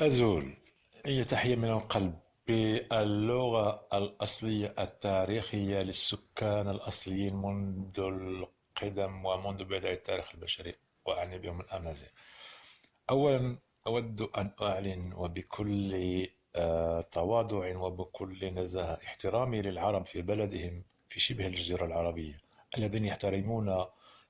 أزول هي تحية من القلب؟ باللغة الأصلية التاريخية للسكان الأصليين منذ القدم ومنذ بداية التاريخ البشري وأعني بهم الأمازيغ. أولا أود أن أعلن وبكل آه، تواضع وبكل نزاهة احترامي للعرب في بلدهم في شبه الجزيرة العربية الذين يحترمون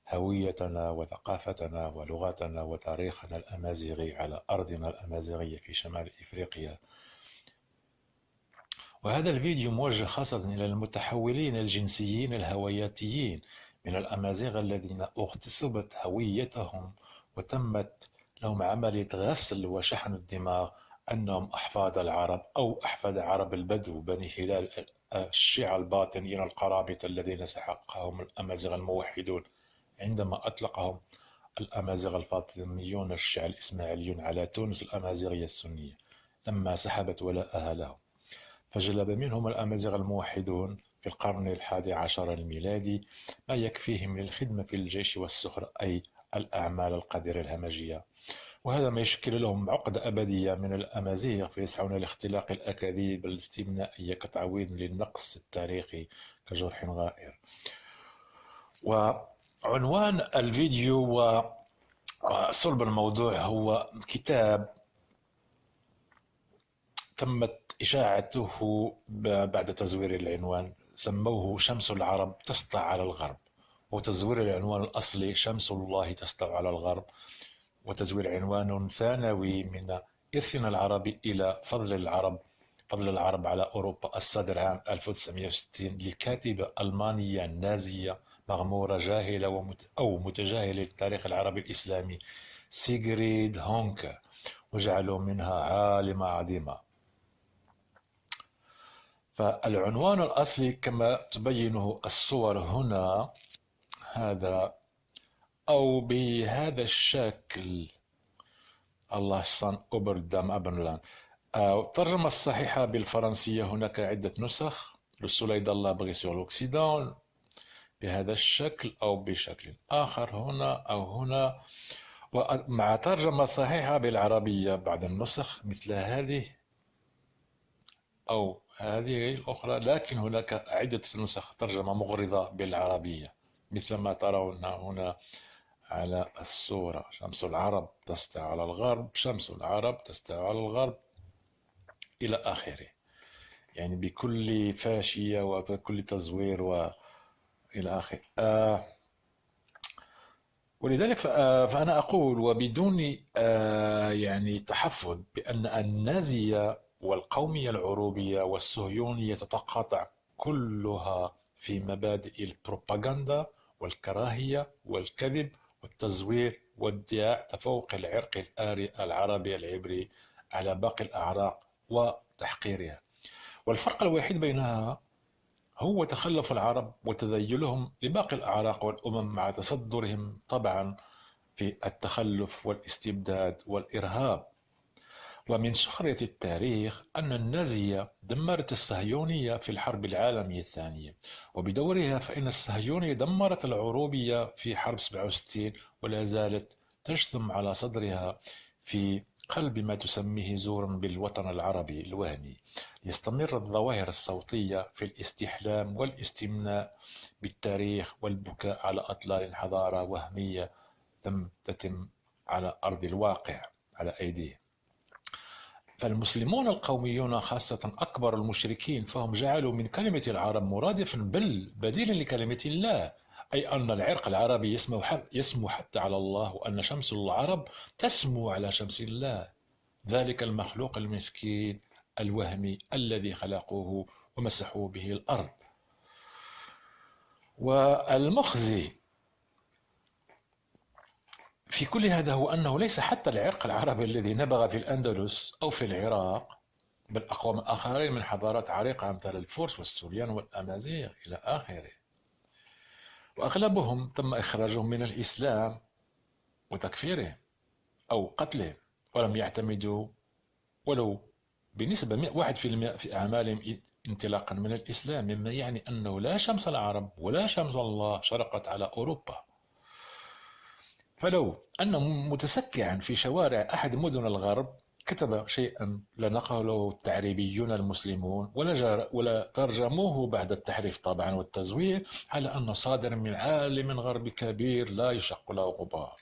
هويتنا وثقافتنا ولغتنا وتاريخنا الأمازيغي على أرضنا الأمازيغية في شمال إفريقيا. وهذا الفيديو موجه خاصة إلى المتحولين الجنسيين الهوياتيين من الأمازيغ الذين اغتصبت هويتهم وتمت لهم عملية غسل وشحن الدماغ أنهم أحفاد العرب أو أحفاد عرب البدو بني هلال الشيعة الباطنيين القرامطة الذين سحقهم الأمازيغ الموحدون. عندما أطلقهم الأمازيغ الفاطميون الشيعة الإسماعيليون على تونس الأمازيغية السنية لما سحبت ولاءها لهم. فجلب منهم الأمازيغ الموحدون في القرن الحادي عشر الميلادي ما يكفيهم للخدمة في الجيش والسخر أي الأعمال القذرة الهمجية. وهذا ما يشكل لهم عقدة أبدية من الأمازيغ فيسعون لاختلاق الأكاذيب الاستثنائية كتعويض للنقص التاريخي كجرح غائر. وعنوان الفيديو وصلب الموضوع هو كتاب تمت إشاعته بعد تزوير العنوان سموه شمس العرب تسطع على الغرب. وتزوير العنوان الأصلي شمس الله تسطع على الغرب. وتزوير عنوان ثانوي من إرثنا العربي إلى فضل العرب. فضل العرب على أوروبا الصدر عام 1960 لكاتبة ألمانية نازية مغمورة جاهلة ومت أو متجاهلة للتاريخ العربي الإسلامي سيغريد هونكا وجعلوا منها عالمة عظيمة فالعنوان الأصلي كما تبينه الصور هنا هذا أو بهذا الشكل. الله سان أوبردام أبنلاند. الترجمة الصحيحة بالفرنسية هناك عدة نسخ Le soleil d'Allah brille sur l'Occident بهذا الشكل أو بشكل آخر هنا أو هنا. ومع ترجمة صحيحة بالعربية بعض النسخ مثل هذه أو هذه الأخرى لكن هناك عدة نسخ ترجمة مغرضة بالعربية مثل ما ترون هنا على الصورة. شمس العرب تسطع على الغرب شمس العرب تسطع على الغرب. إلى آخره. يعني بكل فاشية وبكل تزوير وإلى آخره. آه ولذلك آه، فأنا أقول وبدون آه يعني تحفظ بأن النازية والقومية العروبية والصهيونية تتقاطع كلها في مبادئ البروباغندا والكراهية والكذب والتزوير وادعاء تفوق العرق الآري العربي العبري على باقي الأعراق. وتحقيرها. والفرق الوحيد بينها هو تخلف العرب وتذيلهم لباقي الأعراق والأمم مع تصدرهم طبعا في التخلف والاستبداد والإرهاب. ومن سخرية التاريخ أن النازية دمرت الصهيونية في الحرب العالمية الثانية وبدورها فإن الصهيونية دمرت العروبية في حرب 67 ولا زالت تجثم على صدرها في قلب ما تسميه زورا بالوطن العربي الوهمي. يستمر الظواهر الصوتية في الاستحلام والاستمناء بالتاريخ والبكاء على أطلال حضارة وهمية لم تتم على أرض الواقع على أيديهم. فالمسلمون القوميون خاصة أكبر المشركين فهم جعلوا من كلمة العرب مرادفا بل بديلا لكلمة الله. أي أن العرق العربي يسمو, يسمو حتى على الله وأن شمس العرب تسمو على شمس الله. ذلك المخلوق المسكين الوهمي الذي خلقوه ومسحوا به الأرض. والمخزي في كل هذا هو أنه ليس حتى العرق العربي الذي نبغ في الأندلس أو في العراق بل أقوام آخرين من حضارات عريقة أمثال الفرس والسوريان والأمازيغ إلى آخره. وأغلبهم تم إخراجهم من الإسلام وتكفيره أو قتله ولم يعتمدوا ولو بنسبة واحد في المئة في أعمالهم انطلاقا من الإسلام مما يعني أنه لا شمس العرب ولا شمس الله شرقت على أوروبا. فلو أن متسكعا في شوارع أحد مدن الغرب كتب شيئا لا نقله التعريبيون المسلمون ولا, ولا ترجموه بعد التحريف طبعا والتزوير على أنه صادر من عالم غربي كبير لا يشق له غبار.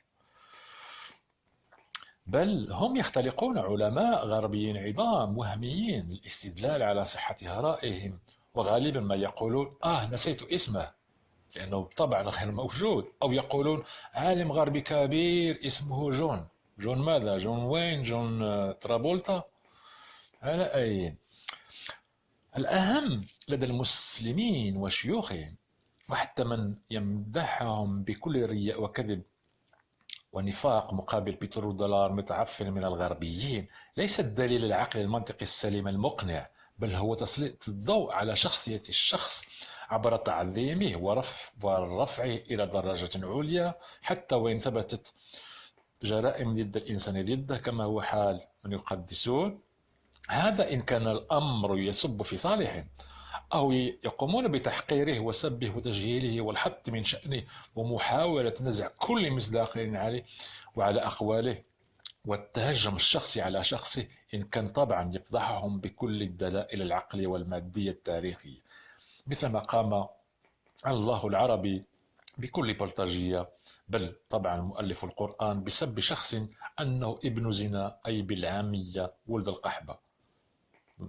بل هم يختلقون علماء غربيين عظام وهميين للاستدلال على صحة آرائهم وغالبا ما يقولون آه نسيت اسمه لأنه طبعا غير موجود أو يقولون عالم غربي كبير اسمه جون. جون ماذا جون وين جون ترافولتا على أي؟ الأهم لدى المسلمين وشيوخهم وحتى من يمدحهم بكل رياء وكذب ونفاق مقابل بترودولار متعفن من الغربيين ليس الدليل العقلي المنطقي السليم المقنع بل هو تسليط الضوء على شخصية الشخص عبر تعظيمه ورفعه إلى درجة عليا حتى وإن ثبتت جرائم ضد الإنسان ضده كما هو حال من يقدسون. هذا إن كان الأمر يسب في صالحهم أو يقومون بتحقيره وسبه وتجهيله والحط من شأنه ومحاولة نزع كل مصداقية عليه وعلى أقواله والتهجم الشخصي على شخصه إن كان طبعا يفضحهم بكل الدلائل العقلية والمادية التاريخية. مثل ما قام الله العربي بكل بلطجية بل طبعا مؤلف القرآن بسب شخص أنه ابن زنا أي بالعامية ولد القحبة.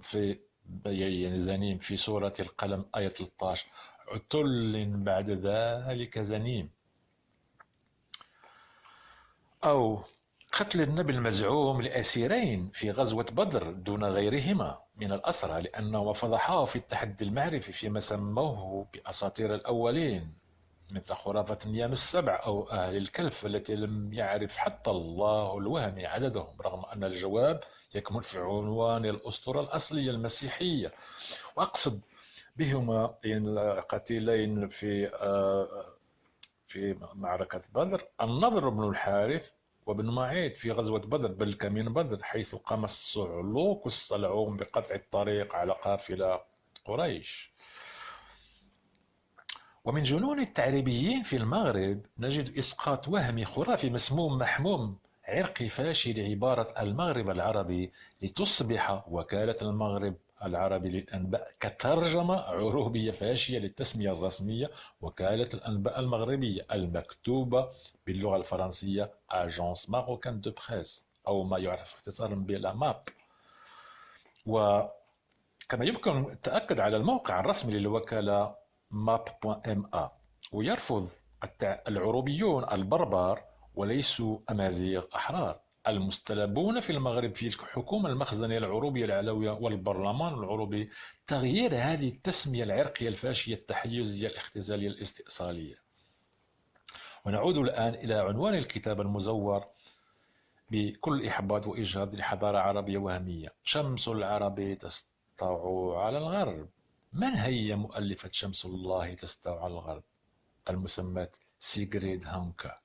في يعني زنيم في سورة القلم آية 13 عتل بعد ذلك زنيم. أو قتل النبي المزعوم لأسيرين في غزوة بدر دون غيرهما من الأسرى لأنه فضحاه في التحدي المعرفي فيما سموه بأساطير الأولين. مثل خرافة النيام السبع أو أهل الكلف التي لم يعرف حتى الله الوهم عددهم رغم أن الجواب يكمن في عنوان الأسطورة الأصلية المسيحية. وأقصد بهما القتيلين في آه، في معركة بدر النضر بن الحارث وابن معيط في غزوة بدر بل كمين بدر حيث قام الصعلوك الصلعون بقطع الطريق على قافلة قريش. ومن جنون التعريبيين في المغرب نجد إسقاط وهمي خرافي مسموم محموم عرقي فاشل عبارة المغرب العربي لتصبح وكالة المغرب العربي للأنباء كترجمة عروبية فاشية للتسمية الرسمية وكالة الأنباء المغربية المكتوبة باللغة الفرنسية Agence Marocaine de Presse أو ما يعرف اختصارا ب la MAP وكما يمكن التأكد على الموقع الرسمي للوكالة map.ma ويرفض العروبيون البربر وليسوا أمازيغ أحرار. المستلبون في المغرب في الحكومة المخزنية العروبية العلوية والبرلمان العروبي تغيير هذه التسمية العرقية الفاشية التحيزية الاختزالية الاستئصالية. ونعود الآن إلى عنوان الكتاب المزور بكل إحباط وإجهاض لحضارة عربية وهمية. شمس العرب تسطع على الغرب. من هي مؤلفة شمس الله تستوى على الغرب؟ المسماة سيغريد هانكا.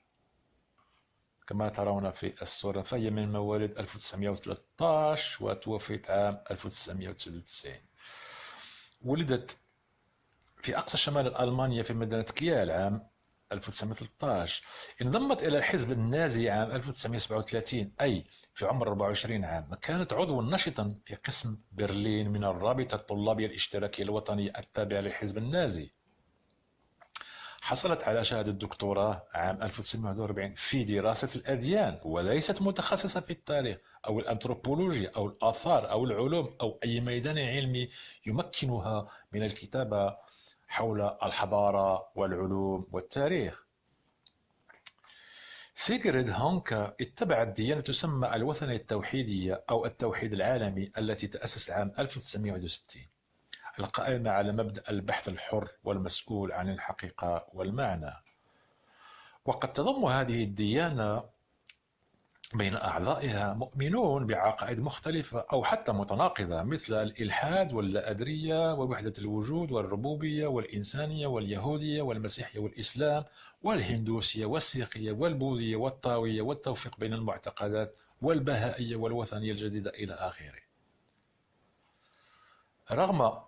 كما ترون في الصورة فهي من مواليد 1913 وتوفيت عام 1999 ولدت في أقصى شمال ألمانيا في مدينة كيال عام 1913 انضمت إلى الحزب النازي عام 1937 أي في عمر 24 عام كانت عضوا نشطا في قسم برلين من الرابطة الطلابية الاشتراكية الوطنية التابعة للحزب النازي. حصلت على شهادة دكتوراه عام 1941 في دراسة الأديان وليست متخصصة في التاريخ أو الأنثروبولوجيا أو الآثار أو العلوم أو أي ميدان علمي يمكنها من الكتابة حول الحضارة والعلوم والتاريخ. سيغريد هونكا اتبع الديانة تسمى الوثنية التوحيدية أو التوحيد العالمي التي تأسس عام 1961 القائمة على مبدأ البحث الحر والمسؤول عن الحقيقة والمعنى. وقد تضم هذه الديانة بين أعضائها مؤمنون بعقائد مختلفة أو حتى متناقضة مثل الإلحاد واللا ووحدة الوجود والربوبية والإنسانية واليهودية والمسيحية والإسلام والهندوسية والسيقية والبوذية والطاوية والتوفيق بين المعتقدات والبهائية والوثنية الجديدة إلى آخره. رغم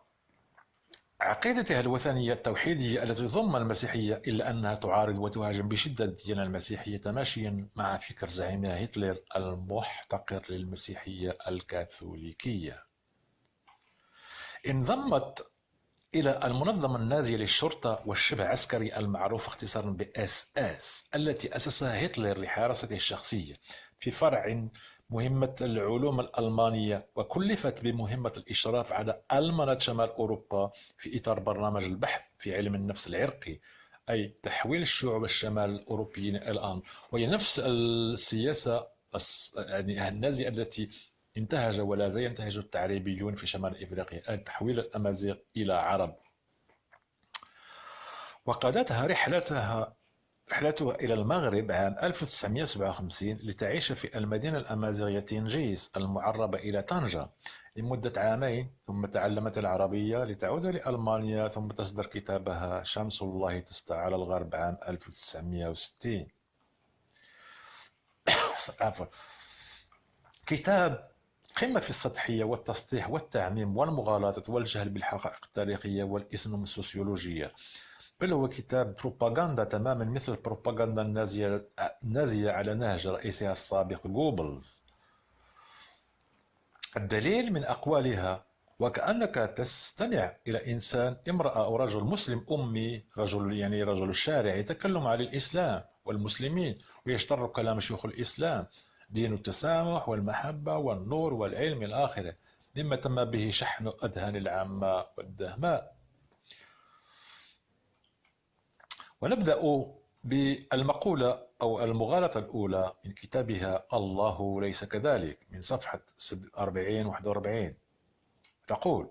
عقيدتها الوثنية التوحيدية التي تضم المسيحية إلا أنها تعارض وتهاجم بشدة الديانة المسيحية تماشيا مع فكر زعيمها هتلر المحتقر للمسيحية الكاثوليكية. انضمت إلى المنظمة النازية للشرطة والشبه عسكري المعروف اختصارا ب إس التي أسسها هتلر لحراسته الشخصية في فرع مهمة العلوم الألمانية وكلفت بمهمة الإشراف على ألمنة شمال أوروبا في إطار برنامج البحث في علم النفس العرقي أي تحويل الشعوب الشمال الأوروبيين الآن. وهي نفس السياسة يعني النازية التي انتهج ولا زال ينتهج التعريبيون في شمال إفريقيا أي تحويل الأمازيغ إلى عرب. وقادتها رحلتها رحلتها إلى المغرب عام 1957 لتعيش في المدينة الأمازيغية تنجيس المعربة إلى طنجة. لمدة عامين ثم تعلمت العربية لتعود لألمانيا ثم تصدر كتابها شمس الله تسطع على الغرب عام 1960 عفوا. كتاب قمة في السطحية والتسطيح والتعميم والمغالطة والجهل بالحقائق التاريخية والإثنوسوسيولوجية بل هو كتاب بروباغندا تماما مثل البروباغندا النازية, النازية على نهج رئيسها السابق جوبلز. الدليل من أقوالها وكأنك تستمع إلى إنسان امرأة أو رجل مسلم أمي رجل يعني رجل الشارع يتكلم عن الإسلام والمسلمين ويشتر كلام شيوخ الإسلام دين التسامح والمحبة والنور والعلم الآخرة مما تم به شحن أذهان العامة والدهماء. ونبدأ بالمقولة أو المغالطة الأولى من كتابها الله ليس كذلك من صفحة 40 41 تقول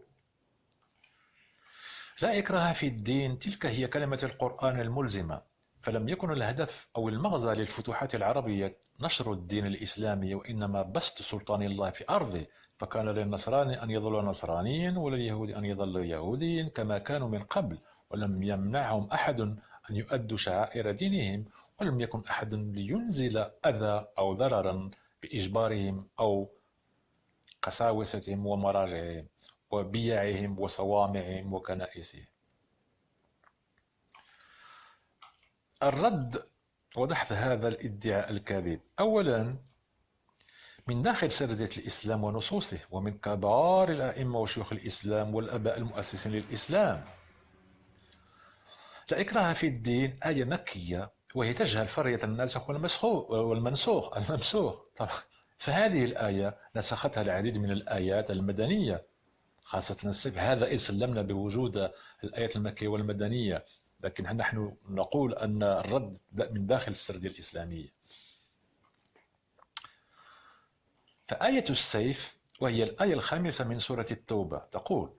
لا إكراه في الدين تلك هي كلمة القرآن الملزمة فلم يكن الهدف أو المغزى للفتوحات العربية نشر الدين الإسلامي وإنما بسط سلطان الله في أرضه فكان للنصراني أن يظل نصرانيا ولليهود أن يظل يهوديا كما كانوا من قبل ولم يمنعهم أحد أن يؤدوا شعائر دينهم ولم يكن أحد لينزل أذى أو ضررا بإجبارهم أو قساوستهم ومراجعهم وبيعهم وصوامعهم وكنائسهم. الرد ودحث هذا الإدعاء الكاذب. أولا من داخل سردة الإسلام ونصوصه ومن كبار الأئمة وشيوخ الإسلام والأباء المؤسسين للإسلام. لا إكراه في الدين آية مكية وهي تجهل فرية الناسخ والمسخوخ والمنسوخ الممسوخ. طبعا. فهذه الآية نسختها العديد من الآيات المدنية خاصة هذا إن سلمنا بوجود الآيات المكية والمدنية لكن نحن نقول أن الرد من داخل السردية الإسلامية فآية السيف وهي الآية الخامسة من سورة التوبة تقول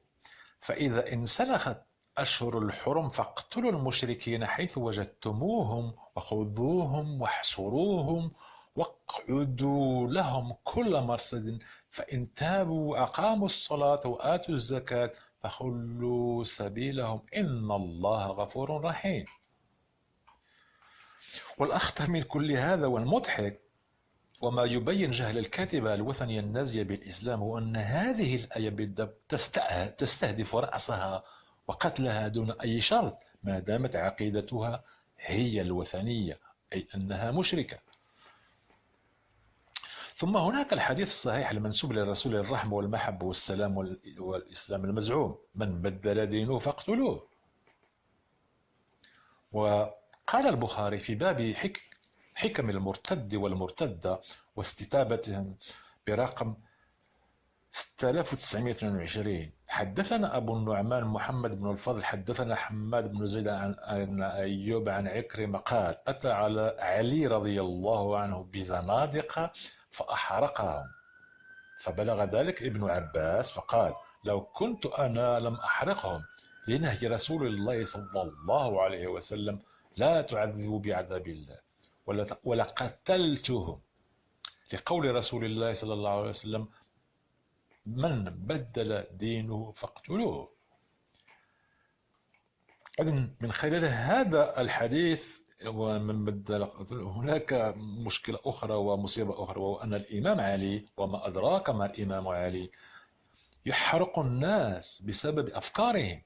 فإذا انسلخت أشهر الحرم فاقتلوا المشركين حيث وجدتموهم وخذوهم واحصروهم واقعدوا لهم كل مرصد فإن تابوا وأقاموا الصلاة وآتوا الزكاة فخلوا سبيلهم. إن الله غفور رحيم. والأخطر من كل هذا والمضحك وما يبين جهل الكاتبة الوثنية النازية بالإسلام هو أن هذه الآية بالضبط تستهدف رأسها وقتلها دون أي شرط ما دامت عقيدتها هي الوثنية أي أنها مشركة. ثم هناك الحديث الصحيح المنسوب للرسول الرحمة والمحبة والسلام والإسلام المزعوم من بدل دينه فاقتلوه وقال البخاري في باب حكم المرتد والمرتدة واستتابتهم برقم 6922 حدثنا أبو النعمان محمد بن الفضل حدثنا حماد بن زيد عن أيوب عن عكرمة قال أتى على علي رضي الله عنه بزنادقة فأحرقهم. فبلغ ذلك ابن عباس فقال لو كنت أنا لم أحرقهم لنهي رسول الله صلى الله عليه وسلم لا تعذبوا بعذاب الله ولقتلتهم. لقول رسول الله صلى الله عليه وسلم من بدل دينه فاقتلوه. من خلال هذا الحديث ومن بدل هناك مشكلة أخرى ومصيبة أخرى وهو أن الإمام علي وما أدراك ما الإمام علي يحرق الناس بسبب أفكارهم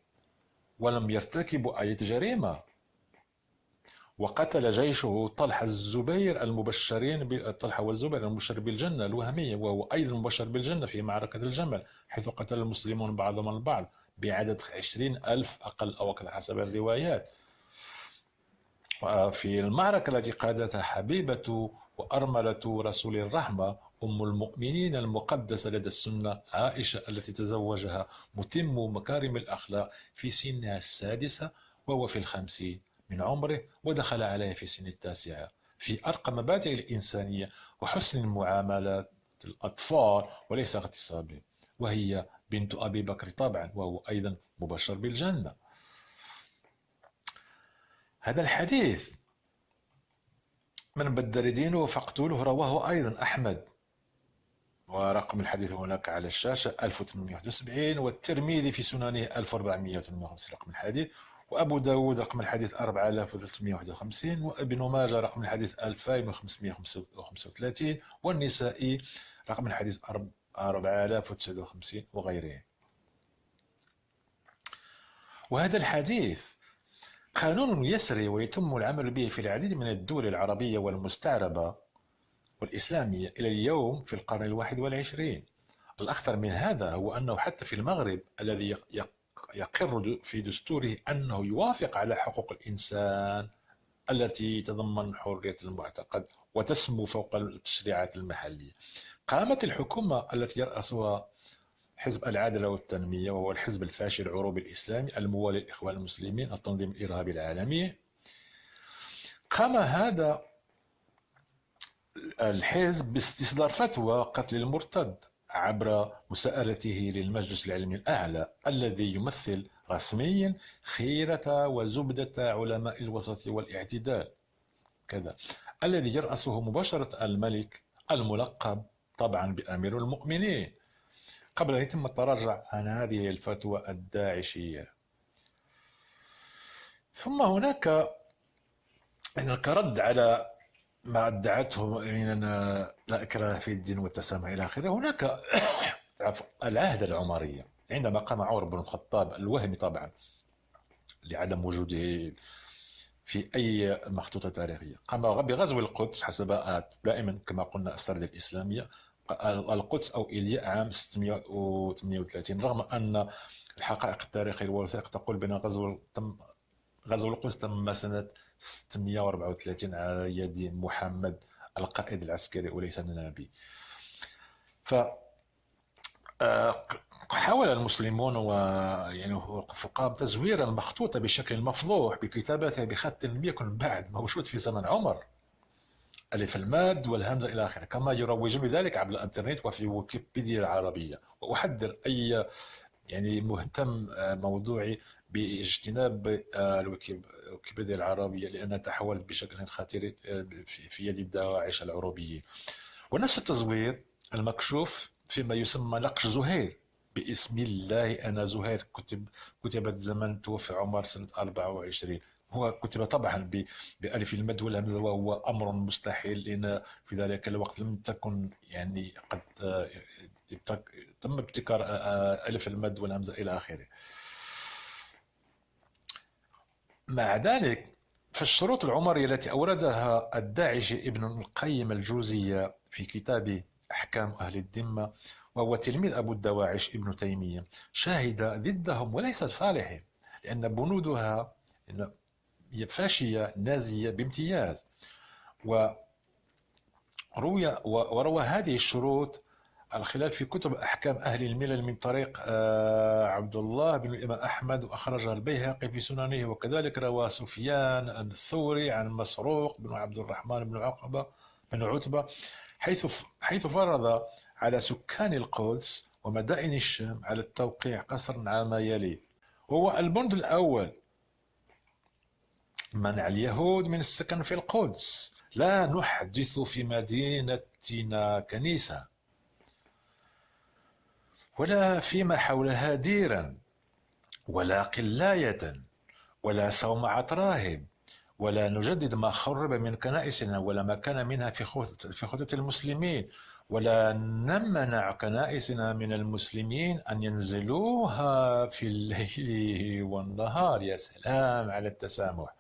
ولم يرتكبوا أي جريمة وقتل جيشه طلحة الزبير المبشرين طلحة والزبير المبشر بالجنة الوهمية وهو أيضا مبشر بالجنة في معركة الجمل حيث قتل المسلمون بعضهم البعض بعدد عشرين ألف أقل أو أكثر حسب الروايات. وفي المعركة التي قادتها حبيبة وأرملة رسول الرحمة أم المؤمنين المقدسة لدى السنة عائشة التي تزوجها متم مكارم الأخلاق في سنها السادسة وهو في الخمسين من عمره ودخل عليه في سن التاسعة في أرقى مبادئ الإنسانية وحسن المعاملات الأطفال وليس اغتصابهم وهي بنت أبي بكر طبعا وهو أيضا مبشر بالجنة. هذا الحديث من بدر دينه فاقتلوه رواه أيضا أحمد. ورقم الحديث هناك على الشاشة 1871 والترمذي في سننه 1458 رقم الحديث. وأبو داود رقم الحديث 4351 وابن ماجه رقم الحديث 2535 والنسائي رقم الحديث 4059 وغيره. وهذا الحديث قانون يسري ويتم العمل به في العديد من الدول العربية والمستعربة والإسلامية إلى اليوم في القرن الواحد والعشرين. الأخطر من هذا هو أنه حتى في المغرب الذي يقر في دستوره أنه يوافق على حقوق الإنسان التي تضمن حرية المعتقد وتسمو فوق التشريعات المحلية. قامت الحكومة التي يرأسها حزب العدالة والتنمية وهو الحزب الفاشل العروبي الإسلامي الموالي للإخوان المسلمين التنظيم الإرهابي العالمي. قام هذا الحزب باستصدار فتوى قتل المرتد. عبر مساءلته للمجلس العلمي الأعلى الذي يمثل رسميا خيرة وزبدة علماء الوسط والاعتدال. كذا. الذي يرأسه مباشرة الملك الملقب طبعا بأمير المؤمنين. قبل أن يتم التراجع عن هذه الفتوى الداعشية. ثم هناك كرد على ما ادعته من لا إكراه في الدين والتسامح إلى آخره. هناك العهد العمرية عندما قام عمر بن الخطاب الوهمي طبعا لعدم وجوده في أي مخطوطة تاريخية. قام بغزو القدس حسب دائما كما قلنا السرد الإسلامية القدس أو إيليا عام 638 رغم أن الحقائق التاريخية والوثائق تقول بأن غزو تم غزو القدس تم سنة 634 على يد محمد القائد العسكري وليس النبي ف آه، حاول المسلمون ويعني الفقهاء تزوير المخطوطة بشكل مفضوح بكتابتها بخط لم يكن بعد موجود في زمن عمر. ألف الماد والهمزة إلى آخره. كما يروجون ذلك عبر الإنترنت وفي ويكيبيديا العربية. وأحذر أي يعني مهتم آه، موضوعي باجتناب آه، الويكيبيديا العربية لأنها تحولت بشكل خطير آه، في يد الدواعش العروبيين ونفس التزوير المكشوف فيما يسمى نقش زهير. باسم الله أنا زهير. كتب كتبت زمن توفي عمر سنة 24 هو كتب طبعا بألف المد والهمزة وهو أمر مستحيل لأن في ذلك الوقت لم تكن يعني قد آه، تم ابتكار ألف المد والهمزة إلى آخره. مع ذلك فالشروط العمرية التي أوردها الداعش ابن القيم الجوزية في كتاب أحكام أهل الذمة وهو تلميذ أبو الدواعش ابن تيمية شاهد ضدهم وليس لصالحهم لأن بنودها فاشية نازية بامتياز. وروي وروى هذه الشروط الخلاف في كتب أحكام أهل الملل من طريق آه، عبد الله بن الإمام أحمد وأخرجها البيهقي في سننه وكذلك روى سفيان الثوري عن مسروق بن عبد الرحمن بن عقبة بن عتبة حيث حيث فرض على سكان القدس ومدائن الشام على التوقيع قصرا على ما يلي. هو البند الأول. منع اليهود من السكن في القدس. لا نحدث في مدينتنا كنيسة. ولا فيما حولها ديرا ولا قلاية ولا صومعة راهب ولا نجدد ما خرب من كنائسنا ولا ما كان منها في في خطة المسلمين ولا نمنع كنائسنا من المسلمين أن ينزلوها في الليل والنهار. يا سلام على التسامح.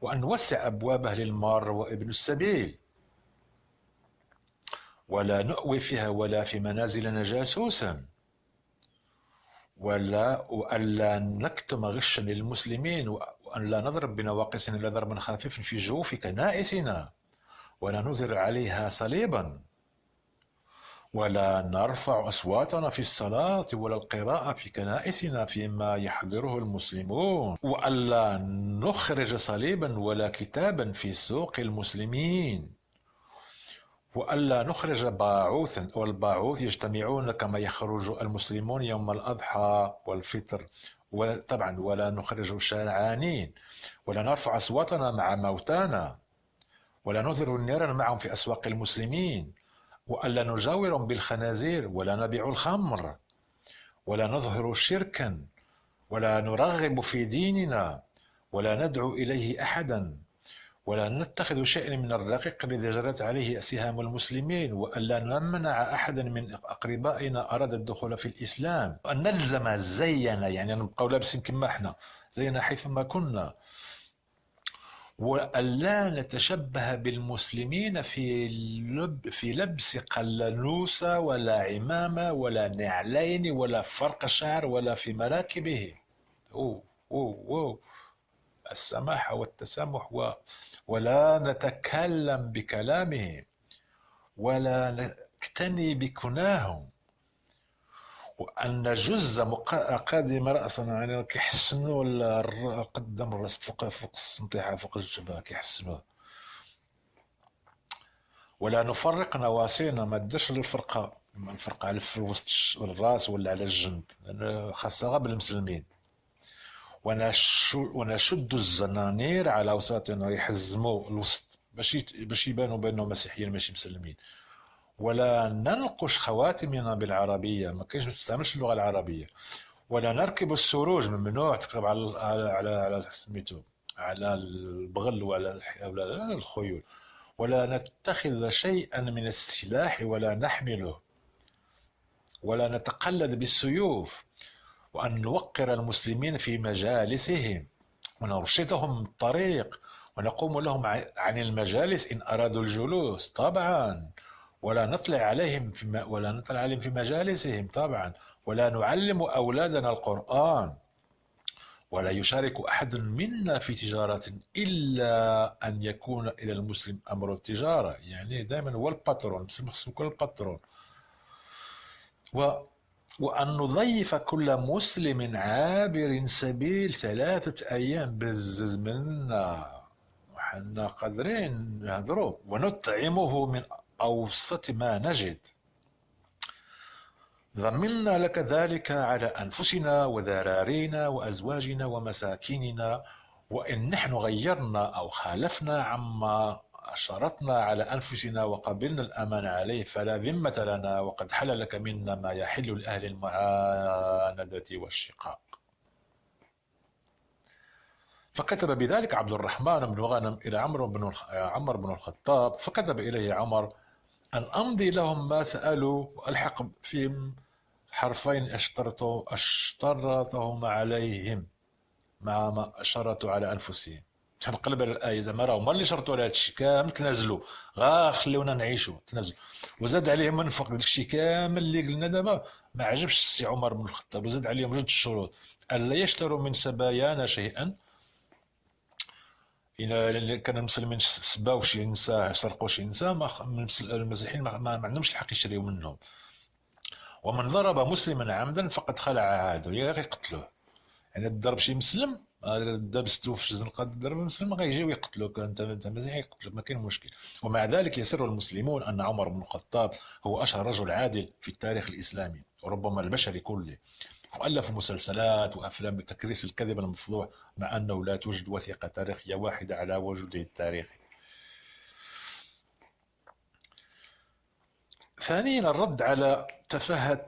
وأن نوسع أبوابها للمار وابن السبيل. ولا نؤوي فيها ولا في منازلنا جاسوسا ولا وألا نكتم غشا للمسلمين وأن لا نضرب بنواقصنا إلا ضربا خفيفا في جوف كنائسنا ولا نظهر عليها صليبا. ولا نرفع أصواتنا في الصلاة ولا القراءة في كنائسنا فيما يحضره المسلمون. وألا نخرج صليبا ولا كتابا في سوق المسلمين. وألا نخرج باعوثا والباعوث يجتمعون كما يخرج المسلمون يوم الأضحى والفطر. وطبعا ولا نخرج شارعانين ولا نرفع أصواتنا مع موتانا ولا نظهر النيران معهم في أسواق المسلمين وألا نجاورهم بالخنازير ولا نبيع الخمر ولا نظهر شركا ولا نرغب في ديننا ولا ندعو إليه أحدا. ولا نتخذ شيئا من الرقيق الذي جرت عليه سهام المسلمين وألا نمنع أحدا من أقربائنا أراد الدخول في الإسلام. وأن نلزم زينا يعني نبقى لابسين كما إحنا زينا حيثما كنا. وألا نتشبه بالمسلمين في لب في لبس قلنوسة ولا عمامة ولا نعلين ولا فرق شعر ولا في مراكبه أوه أوه أوه. السماحة والتسامح و ولا نتكلم بكلامهم ولا نكتني بكناهم. وأن نجز قادم راسنا يعني كيحسنوا قدام الرأس فوق فوق السنطيحة فوق الجبهة كيحسنوه. ولا نفرق نواسينا ما ديرش الفرقه الفرقة على في الرأس ولا على الجنب لأن خاصها غير بالمسلمين. ونشد الزنانير على وساطنا يحزموا الوسط باش باش يبانوا بأنهم مسيحيين ماشي مسلمين. ولا ننقش خواتمنا بالعربية ما كاينش ما تستعملش اللغة العربية. ولا نركب السروج ممنوع تكتب على على على, سميتو على البغل وعلى على الخيول. ولا نتخذ شيئا من السلاح ولا نحمله. ولا نتقلد بالسيوف. وأن نوقر المسلمين في مجالسهم ونرشدهم الطريق ونقوم لهم عن المجالس إن أرادوا الجلوس طبعا ولا نطلع عليهم في ولا نطلع عليهم في مجالسهم طبعا ولا نعلم أولادنا القرآن ولا يشارك أحد منا في تجارة إلا أن يكون إلى المسلم أمر التجارة. يعني دائما هو الباترون المسلم يكون الباترون. و وأن نضيف كل مسلم عابر سبيل ثلاثة أيام بزز منا. وحنا قادرين نهضروا ونطعمه من أوسط ما نجد. ضمنا لك ذلك على أنفسنا وذرارينا وأزواجنا ومساكيننا وإن نحن غيرنا أو خالفنا عما شرطنا على أنفسنا وقبلنا الأمان عليه فلا ذمة لنا وقد حل لك منا ما يحل لأهل المعاندة والشقاق. فكتب بذلك عبد الرحمن بن غنم إلى عمرو بن عمر بن الخطاب فكتب إليه عمر أن أمضي لهم ما سألوا وألحق فيهم حرفين اشترطوا أشترطهم عليهم مع ما شرطوا على أنفسهم. تنقلب على الآية زعما راه هما اللي شرطوا على هادشي كامل تنازلوا غا خليونا نعيشوا تنازلوا وزاد عليهم من فوق داكشي كامل اللي قلنا دابا ما عجبش السي عمر بن الخطاب. وزاد عليهم جوج الشروط ألا يشتروا من سبايانا شيئا. إلا كان المسلمين سباو شي نساء سرقوا شي نساء المسيحيين ما, ما عندهمش الحق يشريو منهم. ومن ضرب مسلما عمدا فقد خلع عهده. يقتلوه يعني ضرب شي مسلم دابستو في الزنقه ضرب مسلم غيجيو يقتلوك انت انت مسيحي يقتلوك ما كاين مشكل. ومع ذلك يسر المسلمون أن عمر بن الخطاب هو أشهر رجل عادل في التاريخ الإسلامي وربما البشري كله. وألف مسلسلات وأفلام بتكريس الكذب المفضوح مع أنه لا توجد وثيقة تاريخية واحدة على وجوده التاريخي. ثانيا الرد على تفاهة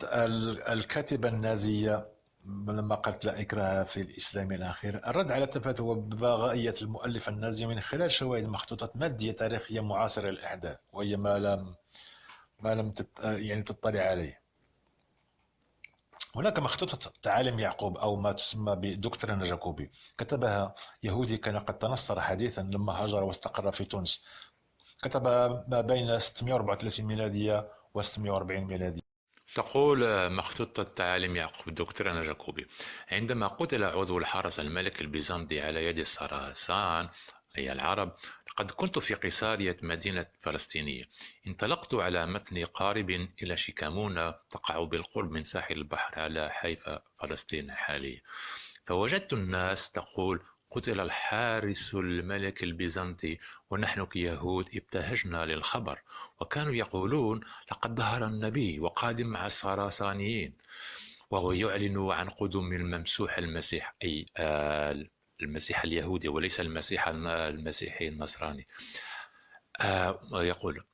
الكاتبة النازية لما قالت لا إكراه في الإسلام إلى آخره الرد على تفاهة وبغائية المؤلف النازي من خلال شواهد مخطوطات مادية تاريخية معاصرة للأحداث وهي ما لم ما لم تت... يعني تطلع عليه. هناك مخطوطة تعاليم يعقوب أو ما تسمى ب Doctrina Jacobi كتبها يهودي كان قد تنصر حديثا لما هاجر واستقر في تونس. كتب ما بين 634 ميلادية و 640 ميلادية. تقول مخطوطة تعاليم يعقوب Doctrina Jacobi. عندما قتل عضو الحرس الملك البيزنطي على يد ال Sarrasins أي العرب قد كنت في قيصارية مدينة فلسطينية. انطلقت على متن قارب إلى شيكامونة تقع بالقرب من ساحل البحر على حيفا فلسطين الحالية فوجدت الناس تقول قتل الحارس الملك البيزنطي ونحن كيهود ابتهجنا للخبر وكانوا يقولون لقد ظهر النبي وقادم مع السراسانيين وهو يعلن عن قدوم الممسوح المسيح أي آل المسيح اليهودي وليس المسيح المسيحي النصراني. آه يقول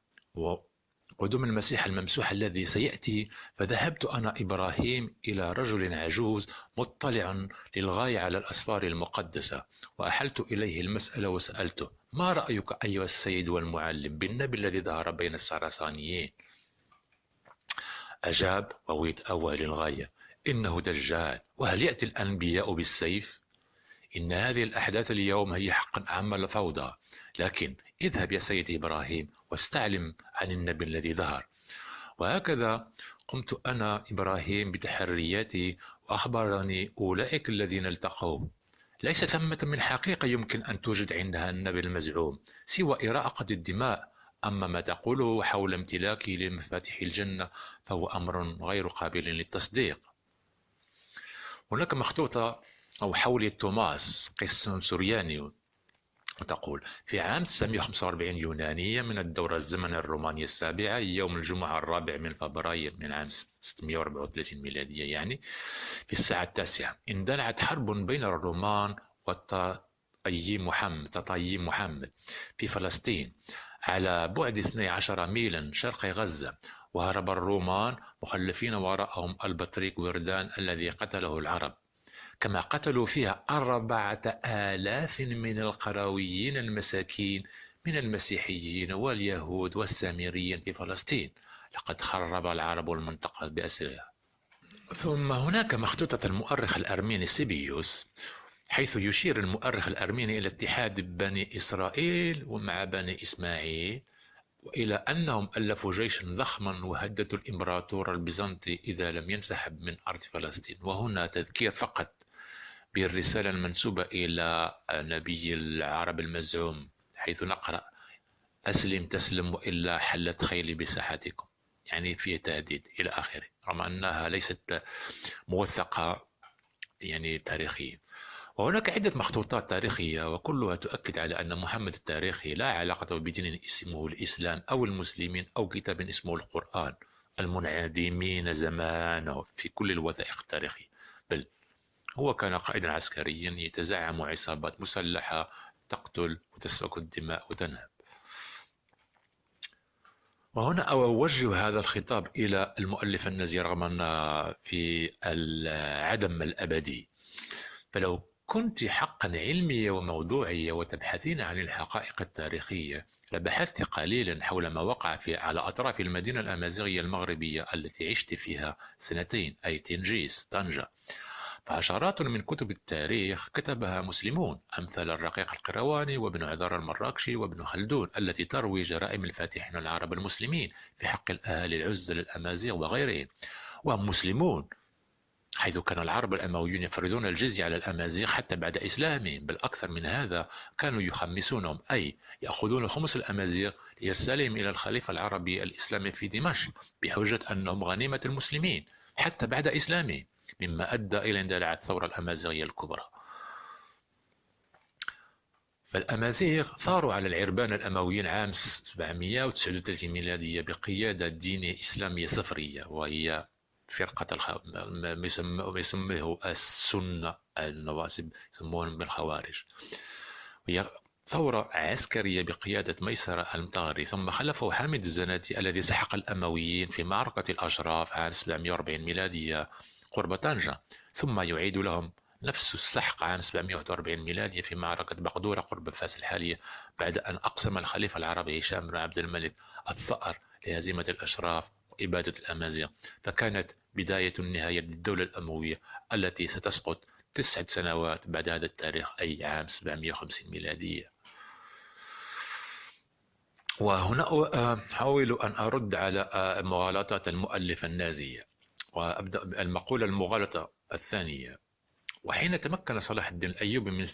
قدوم المسيح الممسوح الذي سيأتي فذهبت أنا إبراهيم إلى رجل عجوز مطلع للغاية على الأسفار المقدسة وأحلت إليه المسألة وسألته ما رأيك أيها السيد والمعلم بالنبي الذي ظهر بين السرسانيين أجاب وهو يتأوه للغاية إنه دجال وهل يأتي الأنبياء بالسيف؟ إن هذه الأحداث اليوم هي حقا أعمال فوضى لكن اذهب يا سيدي إبراهيم واستعلم عن النبي الذي ظهر. وهكذا قمت أنا إبراهيم بتحرياتي وأخبرني أولئك الذين التقوا. ليس ثمة من حقيقة يمكن أن توجد عندها النبي المزعوم سوى إراقة الدماء. أما ما تقوله حول امتلاكي لمفاتيح الجنة فهو أمر غير قابل للتصديق. هناك مخطوطة أو حول توماس قس سورياني وتقول في عام 945 يونانية من الدورة الزمن الرومانية السابعة يوم الجمعة الرابع من فبراير من عام 634 ميلادية يعني في الساعة التاسعة. اندلعت حرب بين الرومان والتطييم محمد تطييم محمد في فلسطين على بعد 12 ميلا شرق غزة وهرب الرومان مخلفين وراءهم البطريق وردان الذي قتله العرب. كما قتلوا فيها أربعة آلاف من القرويين المساكين من المسيحيين واليهود والسامريين في فلسطين. لقد خرب العرب المنطقة بأسرها. ثم هناك مخطوطة المؤرخ الأرميني سيبيوس حيث يشير المؤرخ الأرميني إلى اتحاد بني إسرائيل ومع بني إسماعيل وإلى أنهم ألفوا جيشا ضخما وهددوا الإمبراطور البيزنطي إذا لم ينسحب من أرض فلسطين. وهنا تذكير فقط بالرسالة المنسوبة إلى نبي العرب المزعوم حيث نقرأ أسلم تسلم وإلا حلت خيلي بساحتكم. يعني في تهديد إلى آخره رغم أنها ليست موثقة يعني تاريخيا. وهناك عدة مخطوطات تاريخية وكلها تؤكد على أن محمد التاريخي لا علاقة بدين اسمه الإسلام أو المسلمين أو كتاب اسمه القرآن المنعدمين زمانه في كل الوثائق التاريخية. بل هو كان قائدا عسكريا يتزعم عصابات مسلحة تقتل وتسفك الدماء وتنهب. وهنا أوجه هذا الخطاب إلى المؤلف النازي رغم أن في العدم الأبدي. فلو كنت حقا علمية وموضوعية وتبحثين عن الحقائق التاريخية لبحثت قليلا حول ما وقع في على أطراف المدينة الأمازيغية المغربية التي عشت فيها سنتين أي تنجيس طنجة. فعشرات من كتب التاريخ كتبها مسلمون أمثال الرقيق القرواني وابن عذار المراكشي وابن خلدون التي تروي جرائم الفاتحين العرب المسلمين في حق الأهالي العزل الأمازيغ وغيرهم. وهم مسلمون حيث كان العرب الأمويون يفرضون الجزية على الأمازيغ حتى بعد إسلامهم. بل أكثر من هذا كانوا يخمسونهم أي يأخذون خمس الأمازيغ لإرسالهم إلى الخليفة العربي الإسلامي في دمشق بحجة أنهم غنيمة المسلمين حتى بعد إسلامهم. مما أدى إلى اندلاع الثورة الأمازيغية الكبرى. فالأمازيغ ثاروا على العربان الأمويين عام 739 ميلادية بقيادة دينية إسلامية صفرية وهي فرقة الخ... ما يسميه السنة النواصب يسمونهم بالخوارج. وهي ثورة عسكرية بقيادة ميسرة المطاري ثم خلفه حامد الزناتي الذي سحق الأمويين في معركة الأشراف عام 740 ميلادية. قرب طنجة ثم يعيد لهم نفس السحق عام 741 ميلادية في معركة بقدورة قرب فاس الحالية بعد أن أقسم الخليفة العربي هشام بن عبد الملك الثأر لهزيمة الأشراف وإبادة الأمازيغ. فكانت بداية النهاية للدولة الأموية التي ستسقط تسعة سنوات بعد هذا التاريخ أي عام 750 ميلادية وهنا أحاول أن أرد على مغالطات المؤلفة النازية. وأبدأ المقولة المغالطة الثانية. وحين تمكن صلاح الدين الأيوبي من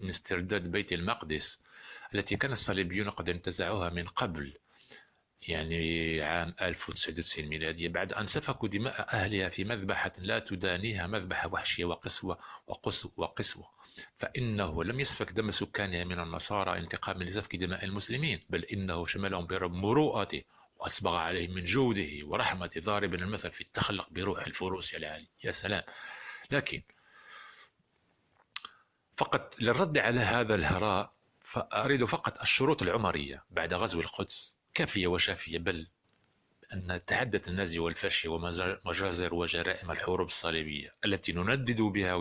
من استرداد بيت المقدس التي كان الصليبيون قد انتزعوها من قبل يعني عام 1990 ميلادية بعد أن سفكوا دماء أهلها في مذبحة لا تدانيها مذبحة وحشية وقسوة وقسوة, وقسوة. فإنه لم يسفك دم سكانها من النصارى انتقاما لسفك دماء المسلمين بل إنه شملهم برب مروءته وأسبغ عليهم من جوده ورحمته ضاربا المثل في التخلق بروح الفروس العالي يا سلام. لكن فقط للرد على هذا الهراء فأريد فقط الشروط العمرية بعد غزو القدس كافية وشافية بل أن تعدت النازي والفاشية ومجازر وجرائم الحروب الصليبية التي نندد بها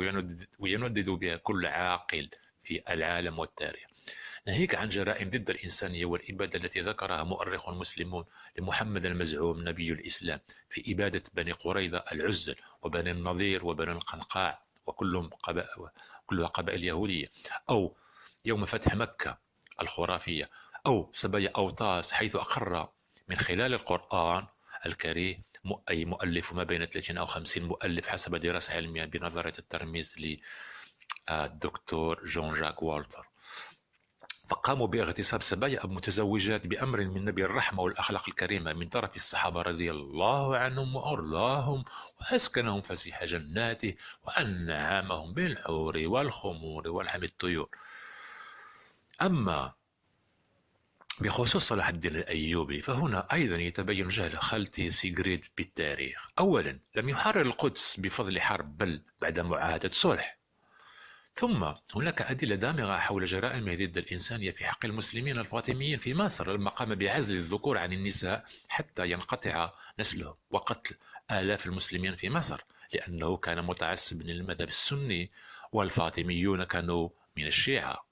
ويندد بها كل عاقل في العالم والتاريخ. ناهيك عن جرائم ضد الإنسانية والإبادة التي ذكرها مؤرخ مسلمون لمحمد المزعوم نبي الإسلام في إبادة بني قريظة العزل وبني النظير وبني القنقاع وكلهم قبائل كلها قبائل يهودية. أو يوم فتح مكة الخرافية. أو سبايا أوطاس حيث أقر من خلال القرآن الكريم أي مؤلف ما بين 30 أو 50 مؤلف حسب دراسة علمية بنظرية الترميز للدكتور جون جاك والتر. فقاموا باغتصاب سبايا متزوجات بأمر من نبي الرحمة والأخلاق الكريمة من طرف الصحابة رضي الله عنهم وأرضاهم وأسكنهم فسيح جناته وأنعمهم بالحور والخمور ولحم الطيور. أما بخصوص صلاح الدين الأيوبي فهنا أيضا يتبين جهل خالتي سيغريد بالتاريخ. أولا لم يحرر القدس بفضل حرب بل بعد معاهدة صلح. ثم هناك أدلة دامغة حول جرائم ضد الإنسانية في حق المسلمين الفاطميين في مصر. لما قام بعزل الذكور عن النساء حتى ينقطع نسلهم وقتل آلاف المسلمين في مصر لأنه كان متعصب للمذهب السني والفاطميون كانوا من الشيعة.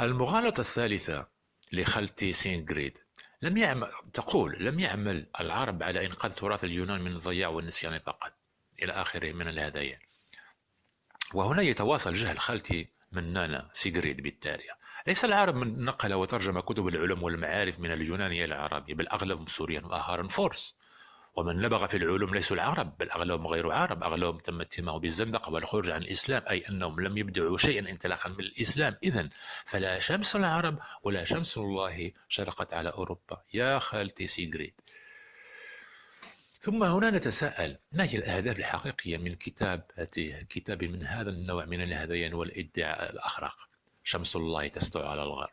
المغالطة الثالثة لخالتي سيغريد لم يعمل تقول لم يعمل العرب على إنقاذ تراث اليونان من الضياع والنسيان فقط. إلى آخره من الهذيان وهنا يتواصل جهل خالتي منانا سيغريد بالتاريخ ليس العرب من نقل وترجم كتب العلوم والمعارف من اليونانية إلى العربية بل أغلبهم سوريان وآخر فرس. ومن نبغ في العلوم ليسوا العرب بل أغلبهم غير عرب أغلبهم تم اتهامه بالزندقة والخروج عن الإسلام أي أنهم لم يبدعوا شيئا انطلاقا من الإسلام. إذا فلا شمس العرب ولا شمس الله شرقت على أوروبا. يا خالتي سيغريد. ثم هنا نتساءل ما هي الأهداف الحقيقية من كتابته كتاب من هذا النوع من الهذيان والادعاء الأخرق؟ شمس الله تسطع على الغرب.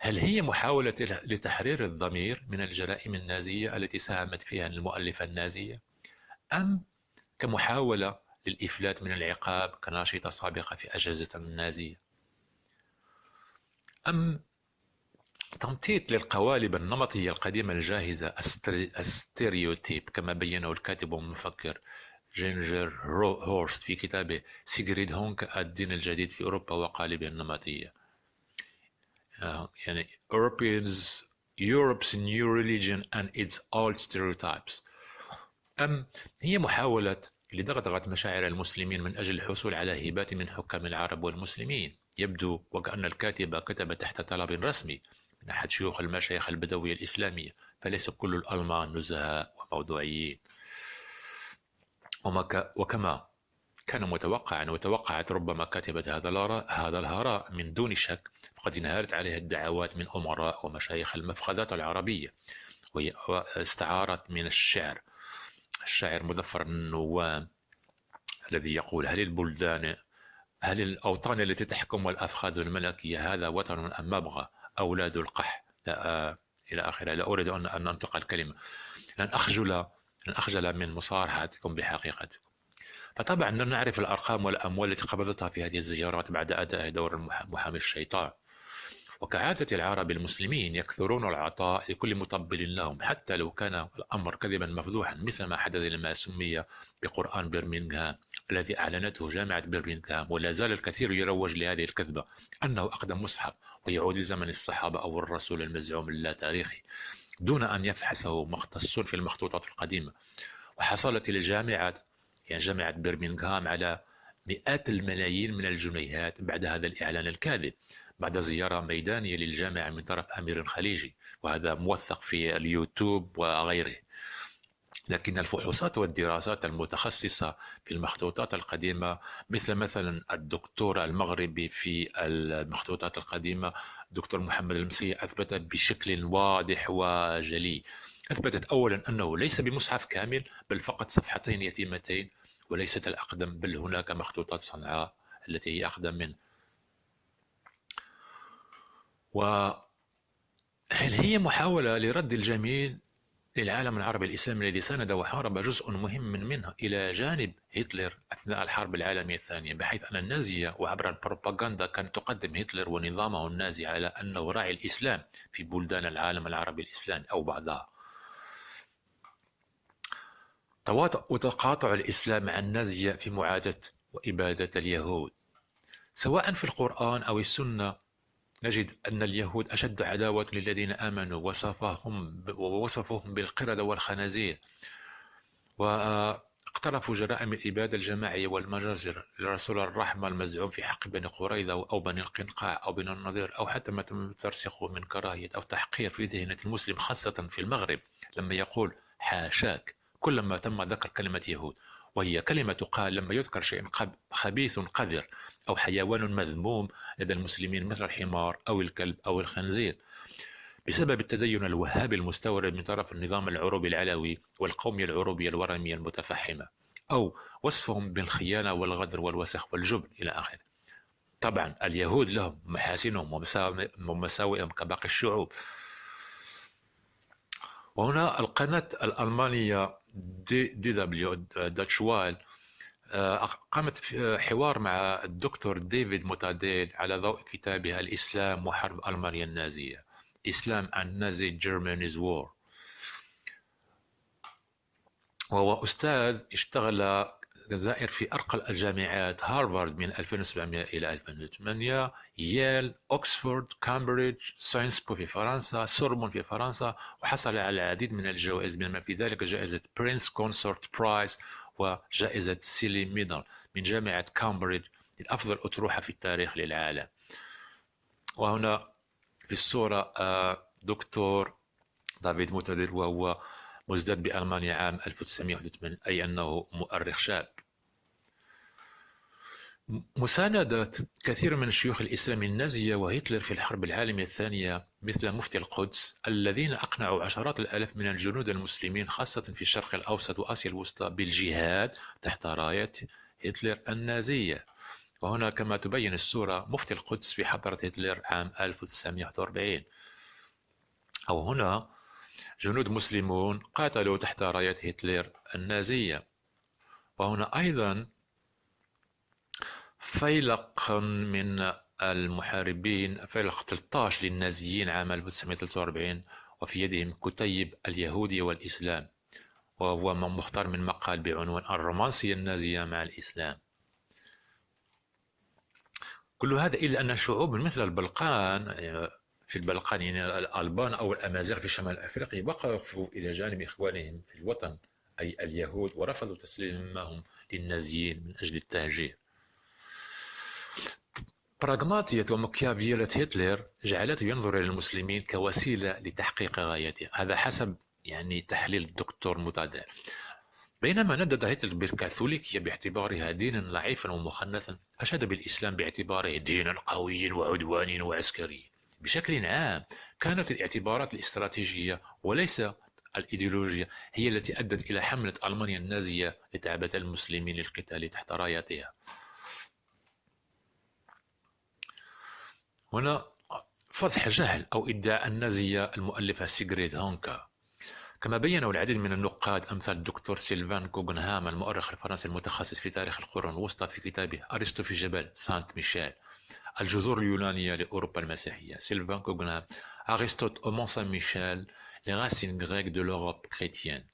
هل هي محاولة لتحرير الضمير من الجرائم النازية التي ساهمت فيها المؤلفة النازية أم كمحاولة للإفلات من العقاب كناشطة سابقة في أجهزة النازية؟ أم تمطيط للقوالب النمطية القديمة الجاهزة ال stéréotypes كما بينه الكاتب والمفكر جينجر هورست في كتابه سيغريد هونك الدين الجديد في أوروبا وقوالبها النمطية. آه، يعني Europeans Europe's new religion and its old stereotypes. أم هي محاولة لدغدغة مشاعر المسلمين من أجل الحصول على هبات من حكام العرب والمسلمين. يبدو وكأن الكاتبة كتب تحت طلب رسمي. من أحد شيوخ المشايخ البدوية الإسلامية فليس كل الألمان نزهاء وموضوعيين. وكما كان متوقعا وتوقعت ربما كاتبة هذا هذا الهراء من دون شك فقد انهارت عليها الدعوات من أمراء ومشايخ المفخذات العربية واستعارت من الشعر. الشاعر مظفر النوام الذي يقول هل البلدان هل الأوطان التي تحكم الأفخاذ الملكية هذا وطن أم مبغى؟ أولاد القح. لا إلى آخره. لا أريد أن أنطق الكلمة. لن أخجل لن أخجل من مصارحتكم بحقيقتكم. فطبعا نعرف الأرقام والأموال التي قبضتها في هذه الزيارات بعد أداء دور محامي الشيطان. وكعادة العرب المسلمين يكثرون العطاء لكل مطبل لهم حتى لو كان الأمر كذبا مفضوحا مثل ما حدث لما سمي بقرآن برمنغهام الذي أعلنته جامعة برمنغهام ولا زال الكثير يروج لهذه الكذبة أنه أقدم مصحف ويعود لزمن الصحابة أو الرسول المزعوم اللا تاريخي دون أن يفحصه مختصون في المخطوطات القديمة. وحصلت الجامعات يعني جامعة برمنغهام على مئات الملايين من الجنيهات بعد هذا الإعلان الكاذب بعد زيارة ميدانية للجامعة من طرف أمير خليجي وهذا موثق في اليوتيوب وغيره. لكن الفحوصات والدراسات المتخصصة في المخطوطات القديمة مثل مثلا الدكتور المغربي في المخطوطات القديمة دكتور محمد المسي أثبت بشكل واضح وجلي. أثبتت أولا أنه ليس بمصحف كامل بل فقط صفحتين يتيمتين وليست الأقدم بل هناك مخطوطات صنعاء التي هي أقدم منه. وهل هي محاولة لرد الجميل؟ للعالم العربي الإسلامي الذي ساند وحارب جزء مهم من منه إلى جانب هتلر أثناء الحرب العالمية الثانية بحيث أن النازية وعبر البروباغندا كانت تقدم هتلر ونظامه النازي على أنه راعي الإسلام في بلدان العالم العربي الإسلامي أو بعضها. تواطؤ وتقاطع الإسلام مع النازية في معاداة وإبادة اليهود سواء في القرآن أو السنة نجد أن اليهود أشد عداوة للذين آمنوا وصفهم ووصفهم بالقردة والخنازير. واقترفوا جرائم الإبادة الجماعية والمجازر لرسول الرحمة المزعوم في حق بني قريظة أو بني القنقاع أو بني النضير أو حتى ما تم ترسخه من كراهية أو تحقير في ذهنة المسلم خاصة في المغرب لما يقول حاشاك كلما تم ذكر كلمة يهود وهي كلمة تقال لما يذكر شيء خبيث قذر. أو حيوان مذموم لدى المسلمين مثل الحمار أو الكلب أو الخنزير. بسبب التدين الوهابي المستورد من طرف النظام العروبي العلوي والقومية العروبية الورمية المتفحمة أو وصفهم بالخيانة والغدر والوسخ والجبن إلى آخره. طبعا اليهود لهم محاسنهم ومساوئهم كباقي الشعوب. وهنا القناة الألمانية دي, دي دبليو داتش وايل آه، قامت حوار مع الدكتور ديفيد موتاديل على ضوء كتابه الإسلام وحرب ألمانيا النازية. Islam and Nazi Germany's War. وهو أستاذ اشتغل الجزائر في أرقى الجامعات هارفارد من 2700 إلى 2008 ييل أكسفورد كامبريدج Sciences Po في فرنسا سوربون في فرنسا وحصل على العديد من الجوائز بما في ذلك جائزة Prince Consort Prize وجائزة Seeley Medal من جامعة كامبريدج لأفضل أطروحة في التاريخ للعالم. وهنا في الصورة آه، دكتور دافيد موتاديل وهو مزداد بألمانيا عام 1981 أي أنه مؤرخ شاب. مساندة كثير من شيوخ الإسلام النازية وهتلر في الحرب العالمية الثانية مثل مفتي القدس الذين أقنعوا عشرات الآلاف من الجنود المسلمين خاصة في الشرق الأوسط وآسيا الوسطى بالجهاد تحت راية هتلر النازية. وهنا كما تبين الصورة مفتي القدس في حضرة هتلر عام 1941 أو هنا جنود مسلمون قاتلوا تحت راية هتلر النازية. وهنا أيضا فيلق من المحاربين فيلق 13 للنازيين عام 1943 وفي يدهم كتيب اليهودية والإسلام. وهو مختار من مقال بعنوان الرومانسية النازية مع الإسلام. كل هذا إلا أن شعوب مثل البلقان في البلقان يعني الألبان أو الأمازيغ في شمال أفريقيا وقفوا إلى جانب إخوانهم في الوطن أي اليهود ورفضوا تسليمهم للنازيين من أجل التهجير. براغماتية ومكيافيلة هتلر جعلته ينظر إلى المسلمين كوسيلة لتحقيق غايته. هذا حسب يعني تحليل الدكتور متادر بينما ندد هتلر بالكاثوليكية باعتبارها دينا ضعيفا ومخنثا أشاد بالإسلام باعتباره دينا قويا وعدوانيا وعسكريا بشكل عام كانت الاعتبارات الاستراتيجية وليس الإيديولوجيا هي التي أدت إلى حملة ألمانيا النازية لتعبئة المسلمين للقتال تحت رايتها هنا فضح جهل أو إدعاء النازية المؤلفة سيغريد هونكا. كما بينه العديد من النقاد أمثال الدكتور سيلفان كوغنهام المؤرخ الفرنسي المتخصص في تاريخ القرون الوسطى في كتابه أرسطو في جبل سانت ميشيل الجذور اليونانية لأوروبا المسيحية. سيلفان كوغنهام أرسطوت au Mont Saint-Michel les racines grecques de l'Europe chrétienne.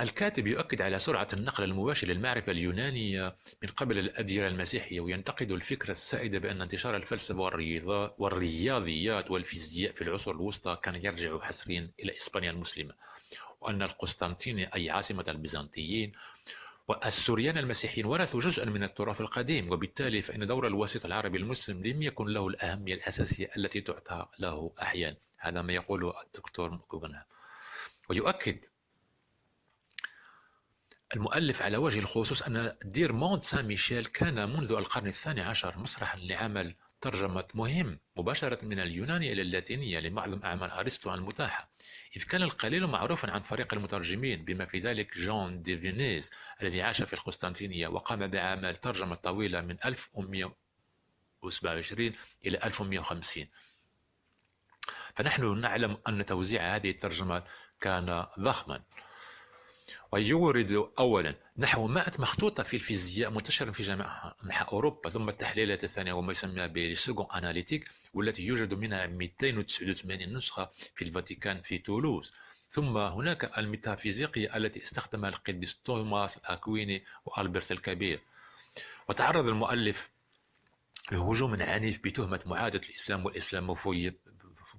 الكاتب يؤكد على سرعة النقل المباشر للمعرفة اليونانية من قبل الأديرة المسيحية وينتقد الفكرة السائدة بأن انتشار الفلسفة والرياضيات والفيزياء في العصور الوسطى كان يرجع حصريا إلى إسبانيا المسلمة وأن القسطنطينية أي عاصمة البيزنطيين والسوريان المسيحيين ورثوا جزءا من التراث القديم وبالتالي فإن دور الوسيط العربي المسلم لم يكن له الأهمية الأساسية التي تعطى له أحيانا. هذا ما يقوله الدكتور كوغنهام ويؤكد المؤلف على وجه الخصوص أن دير مونت سان ميشيل كان منذ القرن الثاني عشر مسرحا لعمل ترجمة مهم مباشرة من اليونانية إلى اللاتينية لمعظم أعمال أرسطو المتاحة. إذ كان القليل معروفا عن فريق المترجمين بما في ذلك جون دي فينيز الذي عاش في القسطنطينية وقام بأعمال ترجمة طويلة من 1127 إلى 1150 فنحن نعلم أن توزيع هذه الترجمات كان ضخما. ويورد أولا نحو 100 مخطوطة في الفيزياء منتشرة في جميع أنحاء أوروبا ثم التحليلات الثانية وما يسمى بالسيكون أناليتيك والتي يوجد منها 289 نسخة في الفاتيكان في تولوز. ثم هناك الميتافيزيقية التي استخدمها القديس توماس الأكويني وألبرت الكبير. وتعرض المؤلف لهجوم عنيف بتهمة معاداة الإسلام والإسلاموفوبيا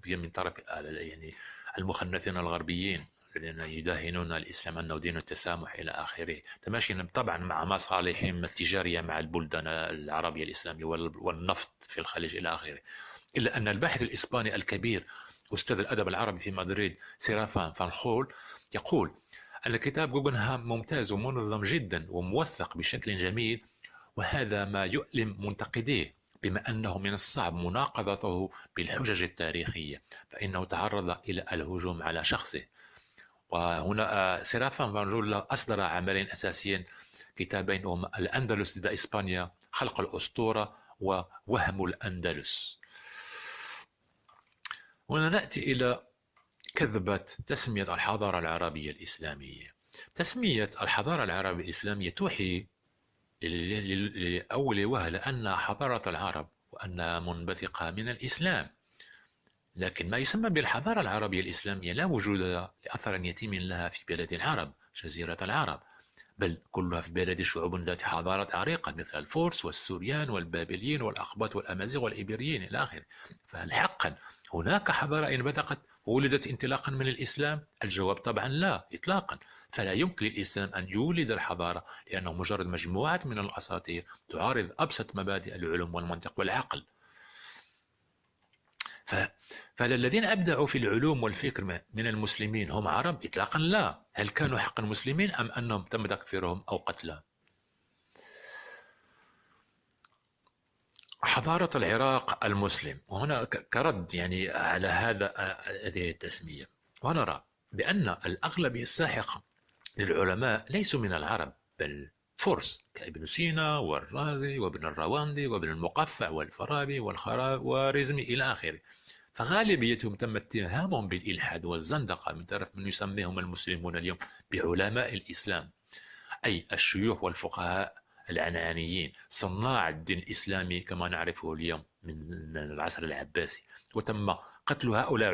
من طرف يعني المخنثين الغربيين. الذين يداهنون الإسلام أنه دين التسامح إلى آخره. تماشيا طبعا مع مصالحهم التجارية مع البلدان العربية الإسلامية والنفط في الخليج إلى آخره. إلا أن الباحث الإسباني الكبير أستاذ الأدب العربي في مدريد سيرافان فانخول يقول أن كتاب جوجنهام ممتاز ومنظم جدا وموثق بشكل جميل وهذا ما يؤلم منتقديه بما أنه من الصعب مناقضته بالحجج التاريخية فإنه تعرض إلى الهجوم على شخصه. وهنا سيرافان فانجولا أصدر عملين أساسيين كتابين هما الأندلس ضد إسبانيا خلق الأسطورة ووهم الأندلس. هنا نأتي إلى كذبة تسمية الحضارة العربية الإسلامية. تسمية الحضارة العربية الإسلامية توحي لأول وهلة أن حضارة العرب وأنها منبثقة من الإسلام. لكن ما يسمى بالحضارة العربية الإسلامية لا وجود لأثر يتيم لها في بلاد العرب جزيرة العرب بل كلها في بلاد شعوب ذات حضارة عريقة مثل الفرس والسوريان والبابليين والأقباط والأمازيغ والإبريين إلى آخره فهل حقا هناك حضارة انبثقت وولدت انطلاقا من الإسلام؟ الجواب طبعا لا إطلاقا فلا يمكن للإسلام أن يولد الحضارة لأنه مجرد مجموعة من الأساطير تعارض أبسط مبادئ العلوم والمنطق والعقل. فالذين أبدعوا في العلوم والفكر من المسلمين هم عرب؟ إطلاقا لا. هل كانوا حقا مسلمين أم أنهم تم تكفيرهم أو قتلهم حضارة العراق المسلم. وهنا كرد يعني على هذا هذه التسمية. ونرى بأن الأغلبية الساحقة للعلماء ليسوا من العرب بل فرس كابن سينا والرازي وابن الرواندي وابن المقفع والفارابي والخوارزمي إلى آخره. فغالبيتهم تم اتهامهم بالإلحاد والزندقة من طرف من يسميهم المسلمون اليوم بعلماء الإسلام أي الشيوخ والفقهاء العنانيين صناع الدين الإسلامي كما نعرفه اليوم من العصر العباسي. وتم قتل هؤلاء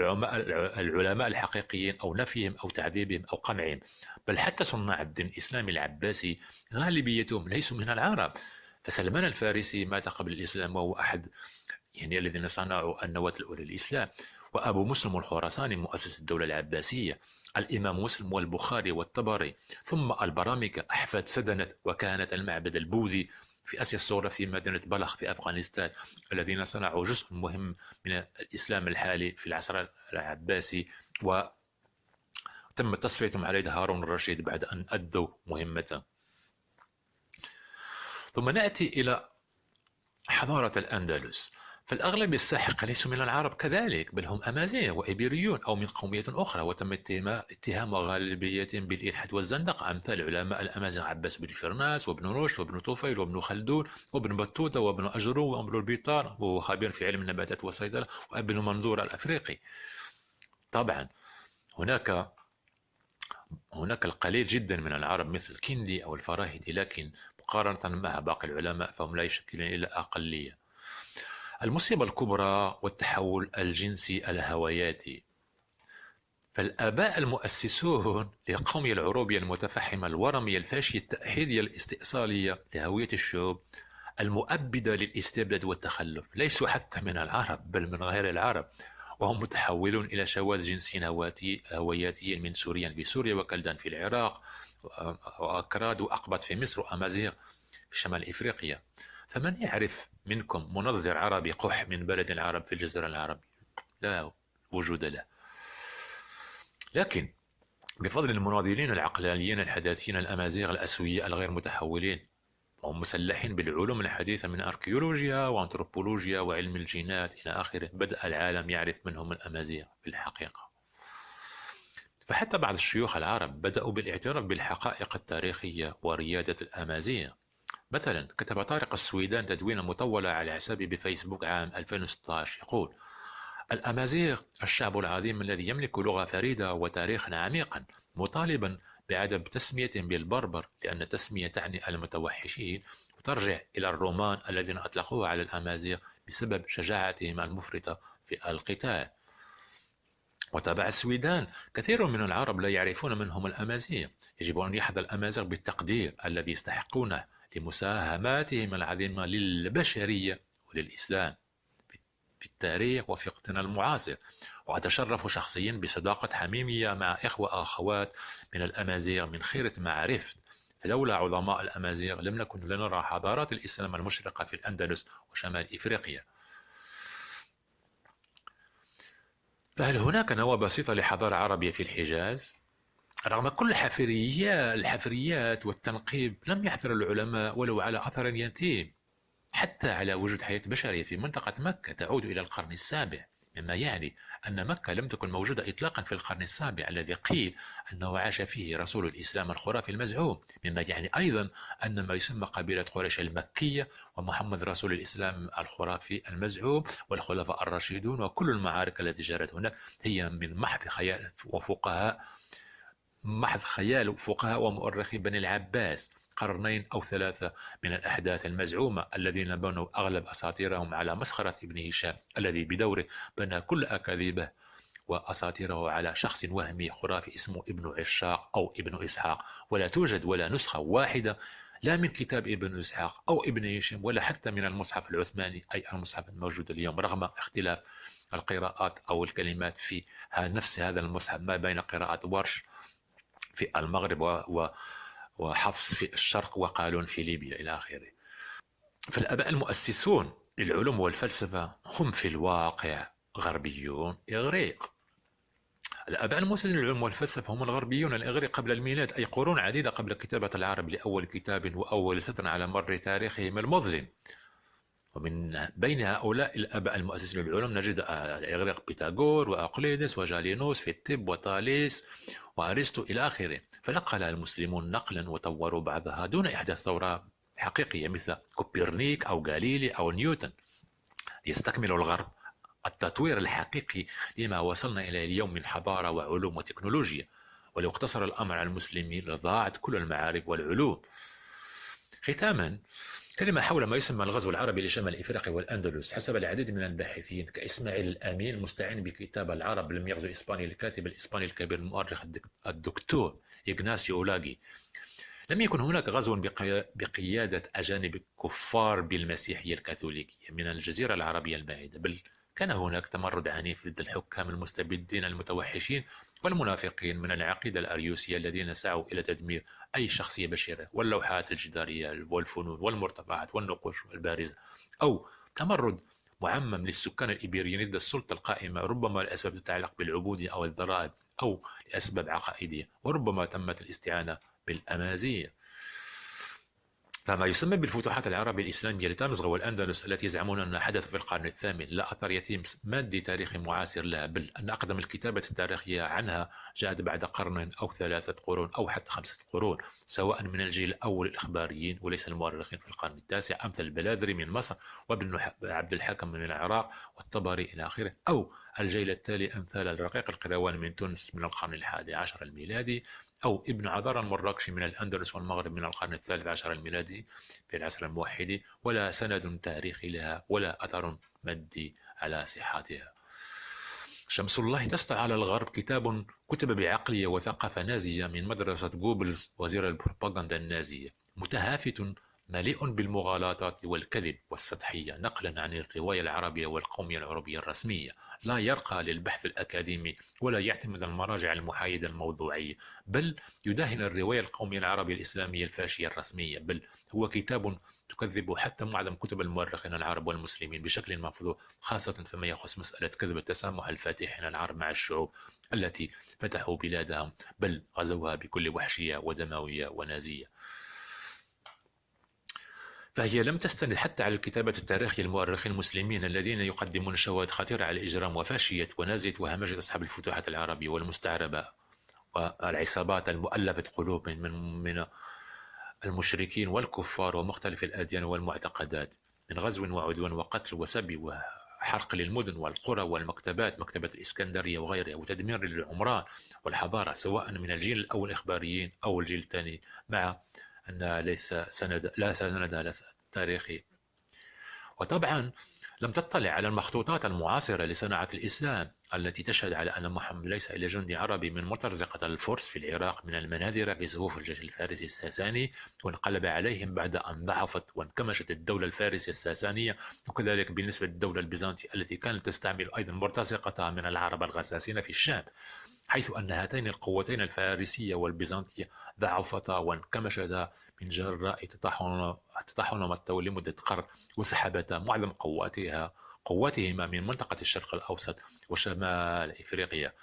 العلماء الحقيقيين أو نفيهم أو تعذيبهم أو قمعهم. بل حتى صناع الدين الإسلامي العباسي غالبيتهم ليسوا من العرب. فسلمان الفارسي مات قبل الإسلام وهو أحد يعني الذين صنعوا النواة الأولى للإسلام. وأبو مسلم الخراساني مؤسس الدولة العباسية الإمام مسلم والبخاري والطبري. ثم البرامكة أحفاد سدنت وكانة المعبد البوذي في آسيا الصغرى في مدينة بلخ في أفغانستان الذين صنعوا جزء مهم من الإسلام الحالي في العصر العباسي. و تم تصفيتهم على يد هارون الرشيد بعد أن أدوا مهمته ثم نأتي إلى حضارة الأندلس. فالأغلب الساحقة ليسوا من العرب كذلك بل هم أمازيغ وإيبيريون أو من قومية أخرى وتم اتهام غالبية بالإلحاد والزندقة أمثال علماء الأمازيغ عباس بن فرناس وابن رشد وابن طفيل وابن خلدون وابن بطوطة وابن أجرو وابن البيطار وهو خبير في علم النباتات والصيدلة وابن منظور الأفريقي. طبعا هناك هناك القليل جدا من العرب مثل كندي أو الفراهيدي لكن مقارنة مع باقي العلماء فهم لا يشكلون إلا أقلية. المصيبة الكبرى والتحول الجنسي الهوياتي. فالآباء المؤسسون للقومية العروبية المتفحمة الورمية الفاشية التأحيدية الاستئصالية لهوية الشعوب المؤبدة للاستبداد والتخلف. ليسوا حتى من العرب بل من غير العرب. وهم متحولون إلى شواذ جنسي هوياتي من سوريا. في سوريا وكلدان في العراق وأكراد وأقبط في مصر وأمازيغ في شمال إفريقيا. فمن يعرف منكم منظر عربي قح من بلد العرب في الجزيرة العربية لا وجود له. لكن بفضل المناضلين العقلانيين الحداثيين الأمازيغ الأسوياء الغير متحولين وهم مسلحين بالعلوم الحديثة من أركيولوجيا وأنثروبولوجيا وعلم الجينات إلى آخره. بدأ العالم يعرف من هم الأمازيغ في الحقيقة. فحتى بعض الشيوخ العرب بدأوا بالاعتراف بالحقائق التاريخية وريادة الأمازيغ. مثلا كتب طارق السويدان تدوينة مطولة على حسابه بفيسبوك عام 2016 يقول الأمازيغ الشعب العظيم الذي يملك لغة فريدة وتاريخا عميقا مطالبا بعدم تسميتهم بالبربر لأن التسمية تعني المتوحشين وترجع إلى الرومان الذين أطلقوها على الأمازيغ بسبب شجاعتهم المفرطة في القتال. وتابع السويدان كثير من العرب لا يعرفون من هم الأمازيغ يجب أن يحظى الأمازيغ بالتقدير الذي يستحقونه لمساهماتهم العظيمة للبشرية وللإسلام. في التاريخ وفي وقتنا المعاصر وأتشرف شخصيا بصداقة حميمية مع إخوة أخوات من الأمازيغ من خيرة ما عرفت فلولا عظماء الأمازيغ لم نكن لنرى حضارات الإسلام المشرقة في الأندلس وشمال إفريقيا. فهل هناك نواة بسيطة لحضارة عربية في الحجاز؟ رغم كل الحفريات الحفريات والتنقيب لم يحفر العلماء ولو على أثر يتيم حتى على وجود حياة بشرية في منطقة مكة تعود إلى القرن السابع مما يعني أن مكة لم تكن موجودة إطلاقا في القرن السابع الذي قيل أنه عاش فيه رسول الإسلام الخرافي المزعوم مما يعني أيضا أن ما يسمى قبيلة قريش المكية ومحمد رسول الإسلام الخرافي المزعوم والخلفاء الراشدون وكل المعارك التي جرت هناك هي من محض خيال وفقهاء محض خيال فقهاء ومؤرخي بني العباس قرنين أو ثلاثة من الأحداث المزعومة الذين بنوا أغلب أساطيرهم على مسخرة ابن هشام الذي بدوره بنى كل أكاذيبه وأساطيره على شخص وهمي خرافي اسمه ابن عشاق أو ابن إسحاق. ولا توجد ولا نسخة واحدة لا من كتاب ابن إسحاق أو ابن هشام ولا حتى من المصحف العثماني أي المصحف الموجود اليوم رغم اختلاف القراءات أو الكلمات في نفس هذا المصحف ما بين قراءة ورش في المغرب وحفص في الشرق وقالون في ليبيا إلى آخره. فالآباء المؤسسون للعلوم والفلسفة هم في الواقع غربيون إغريق. الآباء المؤسسين للعلوم والفلسفة هم الغربيون الإغريق قبل الميلاد أي قرون عديدة قبل كتابة العرب لأول كتاب وأول سطر على مر تاريخهم المظلم. ومن بين هؤلاء الآباء المؤسسين للعلوم نجد الإغريق بيتاغور وأقليدس وجالينوس في الطب وطاليس وأرسطو إلى آخره. فنقل المسلمون نقلا وطوروا بعضها دون إحداث ثورة حقيقية مثل كوبرنيك أو غاليلي أو نيوتن. ليستكمل الغرب التطوير الحقيقي لما وصلنا إليه اليوم من حضارة وعلوم وتكنولوجيا. ولو اقتصر الأمر على المسلمين لضاعت كل المعارف والعلوم. ختاما كلمة حول ما يسمى الغزو العربي لشمال إفريقيا والأندلس. حسب العديد من الباحثين كإسماعيل الأمين المستعين بكتاب العرب لم يغزو إسبانيا الكاتب الإسباني الكبير المؤرخ الدكتور إغناسيو أولاغي. لم يكن هناك غزو بقيادة أجانب كفار بالمسيحية الكاثوليكية من الجزيرة العربية البعيدة بل كان هناك تمرد عنيف ضد الحكام المستبدين المتوحشين والمنافقين من العقيدة الأريوسية الذين سعوا إلى تدمير أي شخصية بشرة واللوحات الجدارية والفنون والمرتفعات والنقوش البارزة أو تمرد معمم للسكان الإيبيريين ضد السلطة القائمة ربما لأسباب تتعلق بالعبودية أو الضرائب أو لأسباب عقائدية وربما تمت الاستعانة بالأمازيغ. فما يسمى بالفتوحات العربية الإسلامية لتمزغ والأندلس التي يزعمون أنها حدث في القرن الثامن لا أثر يتيم مادي تاريخي معاصر لها بل أن أقدم الكتابة التاريخية عنها جاءت بعد قرن أو ثلاثة قرون أو حتى خمسة قرون سواء من الجيل الأول الإخباريين وليس المؤرخين في القرن التاسع أمثل البلاذري من مصر وابن عبد الحكم من العراق والطبري إلى آخره أو الجيل التالي أمثال الرقيق القروان من تونس من القرن الحادي عشر الميلادي. أو ابن عذار المراكشي من الأندلس والمغرب من القرن الثالث عشر الميلادي في العصر الموحد ولا سند تاريخي لها ولا أثر مادي على صحتها. شمس الله تسطع على الغرب كتاب كتب بعقلية وثقافة نازية من مدرسة جوبلز وزير البروباغندا النازية متهافت مليء بالمغالطات والكذب والسطحية نقلا عن الرواية العربية والقومية العربية الرسمية. لا يرقى للبحث الأكاديمي ولا يعتمد المراجع المحايدة الموضوعية بل يداهن الرواية القومية العربية الإسلامية الفاشية الرسمية بل هو كتاب تكذب حتى معظم كتب المؤرخين العرب والمسلمين بشكل مفضوح خاصة فيما يخص مسألة كذب التسامح الفاتحين العرب مع الشعوب التي فتحوا بلادهم بل غزوها بكل وحشية ودموية ونازية. فهي لم تستند حتى على الكتابة التاريخية المؤرخين المسلمين الذين يقدمون شواهد خطيرة على إجرام وفاشية ونازية وهمجة أصحاب الفتوحات العربية والمستعربة والعصابات المؤلفة قلوب من من المشركين والكفار ومختلف الأديان والمعتقدات من غزو وعدوان وقتل وسبي وحرق للمدن والقرى والمكتبات مكتبة الإسكندرية وغيرها وتدمير للعمران والحضارة سواء من الجيل الأول إخباريين أو الجيل الثاني مع أن ليس سند لا سند تاريخي. وطبعا لم تطلع على المخطوطات المعاصرة لصناعة الإسلام التي تشهد على أن محمد ليس إلا جندي عربي من مرتزقة الفرس في العراق من المناذرة في صفوف الجيش الفارسي الساساني وانقلب عليهم بعد أن ضعفت وانكمشت الدولة الفارسية الساسانية وكذلك بالنسبة للدولة البيزنطية التي كانت تستعمل أيضا مرتزقتها من العرب الغساسين في الشام. حيث أن هاتين القوتين الفارسية والبيزنطية ضعفتا وانكمشتا من جراء تطاحنهما لمدة قرن وسحبتا معظم قواتها قواتهما من منطقة الشرق الأوسط وشمال إفريقيا.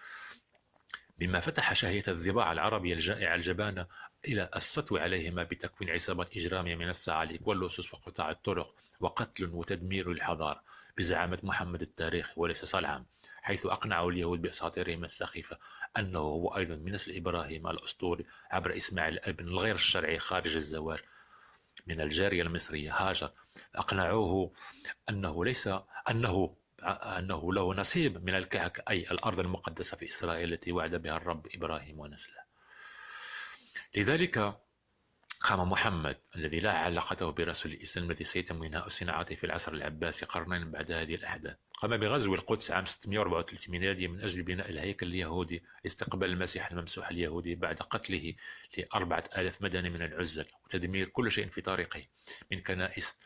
مما فتح شهية الضباع العربية الجائعة الجبانة إلى السطو عليهما بتكوين عصابات إجرامية من الصعاليك واللصوص وقطاع الطرق وقتل وتدمير الحضارة. بزعامة محمد التاريخي وليس صلعا حيث أقنعوا اليهود بأساطيرهم السخيفة أنه هو أيضا من نسل إبراهيم الأسطوري عبر إسماعيل الابن الغير الشرعي خارج الزواج من الجارية المصرية هاجر. أقنعوه أنه ليس أنه أنه له نصيب من الكعك أي الأرض المقدسة في إسرائيل التي وعد بها الرب إبراهيم ونسله. لذلك قام محمد الذي لا علاقته برسول الإسلام الذي سيتم إنهاء صناعته في العصر العباسي قرنين بعد هذه الأحداث. قام بغزو القدس عام 634 ميلادي من أجل بناء الهيكل اليهودي لاستقبال المسيح الممسوح اليهودي بعد قتله لأربعة آلاف مدني من العزل وتدمير كل شيء في طريقه من كنائس.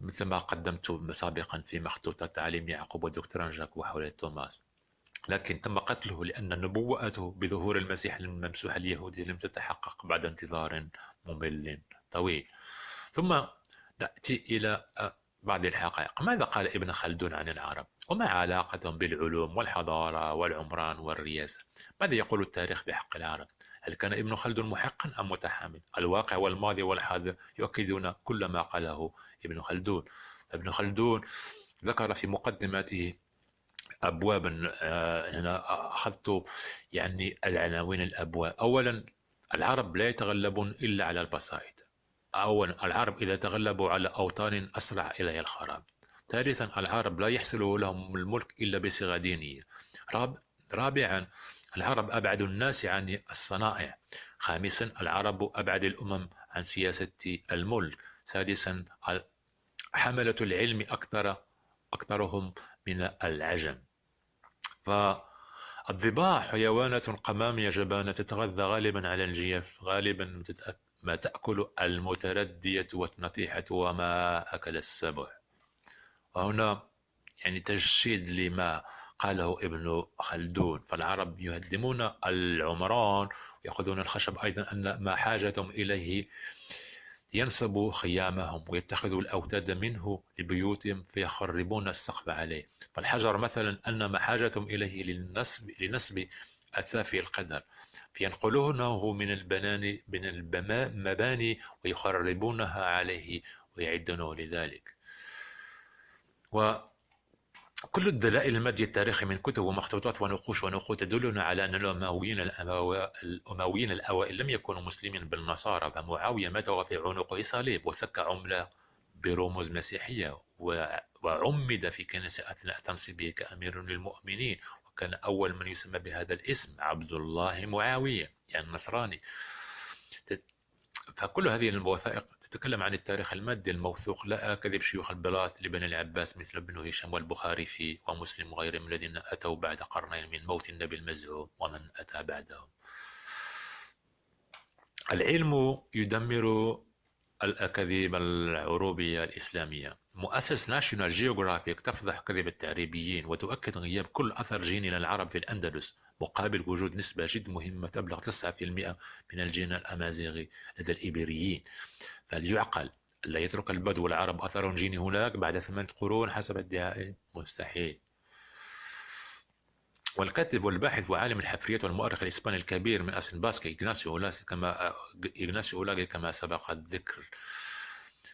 مثل ما قدمت سابقا في مخطوطات تعاليم يعقوب ودكتور جاك وحول توماس. لكن تم قتله لأن نبوءته بظهور المسيح الممسوح اليهودي لم تتحقق بعد انتظار ممل طويل. ثم نأتي إلى بعض الحقائق. ماذا قال ابن خلدون عن العرب؟ وما علاقتهم بالعلوم والحضارة والعمران والرياسة ماذا يقول التاريخ بحق العرب؟ هل كان ابن خلدون محقا أم متحامل؟ الواقع والماضي والحاضر يؤكدون كل ما قاله ابن خلدون. ابن خلدون ذكر في مقدمته ابوابا آه، هنا أخذت يعني العناوين الابواب اولا العرب لا يتغلبون إلا على البسائط اولا العرب إذا تغلبوا على أوطان أسرع اليها الخراب. ثالثا العرب لا يحصل لهم الملك إلا بصيغة دينية. رابعا العرب أبعد الناس عن الصنائع. خامسا العرب أبعد الأمم عن سياسة الملك. سادسا حملة العلم أكثر أكثرهم من العجم. فالضباع حيوانات قمامية جبانة تتغذى غالبا على الجيف غالبا ما تأكل المتردية والنطيحة وما أكل السبع وهنا يعني تجسيد لما قاله ابن خلدون. فالعرب يهدمون العمران ويأخذون الخشب أيضا أن ما حاجتهم إليه ينصبوا خيامهم ويتخذوا الأوتاد منه لبيوتهم فيخربون السقف عليه. فالحجر مثلا أن ما حاجتهم إليه للنسب, لنسب أثاف القدر. فينقلونه من البنان من المباني ويخربونها عليه ويعدونه لذلك. و كل الدلائل المادية التاريخي من كتب ومخطوطات ونقوش ونقود تدلنا على أن الأمويين الأمويين الأوائل لم يكونوا مسلمين بالنصارى فمعاوية مات وفي عنقه صليب وسك عملة برموز مسيحية وعمد في كنيسة أثناء تنصيبه كأمير للمؤمنين كان أول من يسمى بهذا الاسم عبد الله معاوية يعني نصراني فكل هذه الوثائق تتكلم عن التاريخ المادي الموثوق لا كذب شيوخ البلاط لبني العباس مثل ابن هشام والبخاري في ومسلم وغيرهم الذين أتوا بعد قرنين من موت النبي المزعوم ومن أتى بعدهم. العلم يدمر الأكاذيب العروبية الإسلامية. مؤسسة ناشيونال جيوغرافيك تفضح كذب التعريبيين وتؤكد غياب كل أثر جيني للعرب في الأندلس. مقابل وجود نسبة جد مهمة تبلغ 9% من الجين الأمازيغي لدى الإيبيريين. فهل يعقل لا يترك البدو العرب أثر جيني هناك بعد ثمانية قرون حسب ادعائه مستحيل والكاتب والباحث وعالم الحفريات والمؤرخ الإسباني الكبير من أصل باسكي إغناسيو أولاغي كما إغناسيو أولاغي كما سبق الذكر.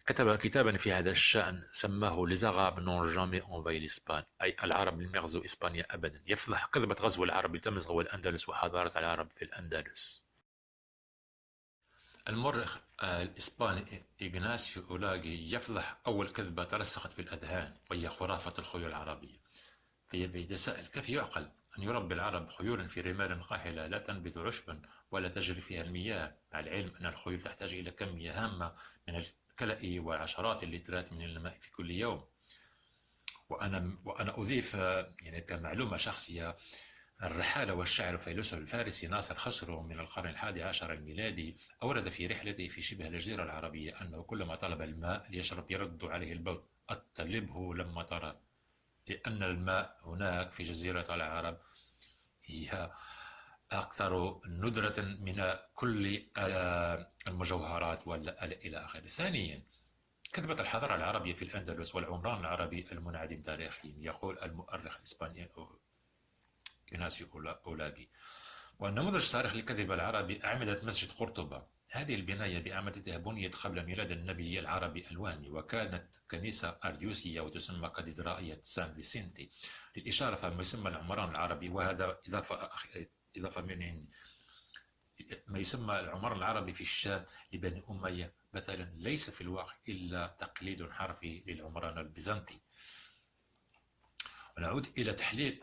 كتب كتابا في هذا الشأن سماه Les Arabes n'ont jamais envahi l'Espagne أي العرب لم يغزوا إسبانيا أبدا. يفضح كذبة غزو العرب لتمزغ الأندلس وحضارة العرب في الأندلس. المؤرخ الإسباني إغناسيو أولاغي يفضح أول كذبة ترسخت في الأذهان وهي خرافة الخيول العربية. فيتساءل كيف يعقل أن يربي العرب خيولا في رمال قاحلة لا تنبت عشبا ولا تجري فيها المياه؟ مع العلم أن الخيول تحتاج إلى كمية هامة من الكلأ وعشرات اللترات من الماء في كل يوم. وأنا, وأنا أضيف يعني كمعلومة شخصية الرحالة والشاعر فيلسوف الفارسي ناصر خسرو من القرن الحادي عشر الميلادي أورد في رحلته في شبه الجزيرة العربية أنه كلما طلب الماء ليشرب يرد عليه البول. أطلبه لما ترى لأن الماء هناك في جزيرة العرب هي أكثر ندرة من كل المجوهرات إلى آخره. ثانيا كتبت الحضارة العربية في الأندلس والعمران العربي المنعدم تاريخيا يقول المؤرخ الإسباني إغناسيو أولاغي والنموذج الصارخ لكذب العربي أعمدة مسجد قرطبة. هذه البناية بأعمدتها بنيت قبل ميلاد النبي العربي الوهمي وكانت كنيسة أريوسية وتسمى كاتدرائية سان فيسنتي. للإشارة فما يسمى العمران العربي وهذا إضافة إضافة من عندي. ما يسمى العمران العربي في الشام لبني أمية مثلا ليس في الواقع إلا تقليد حرفي للعمران البيزنطي. ونعود إلى تحليل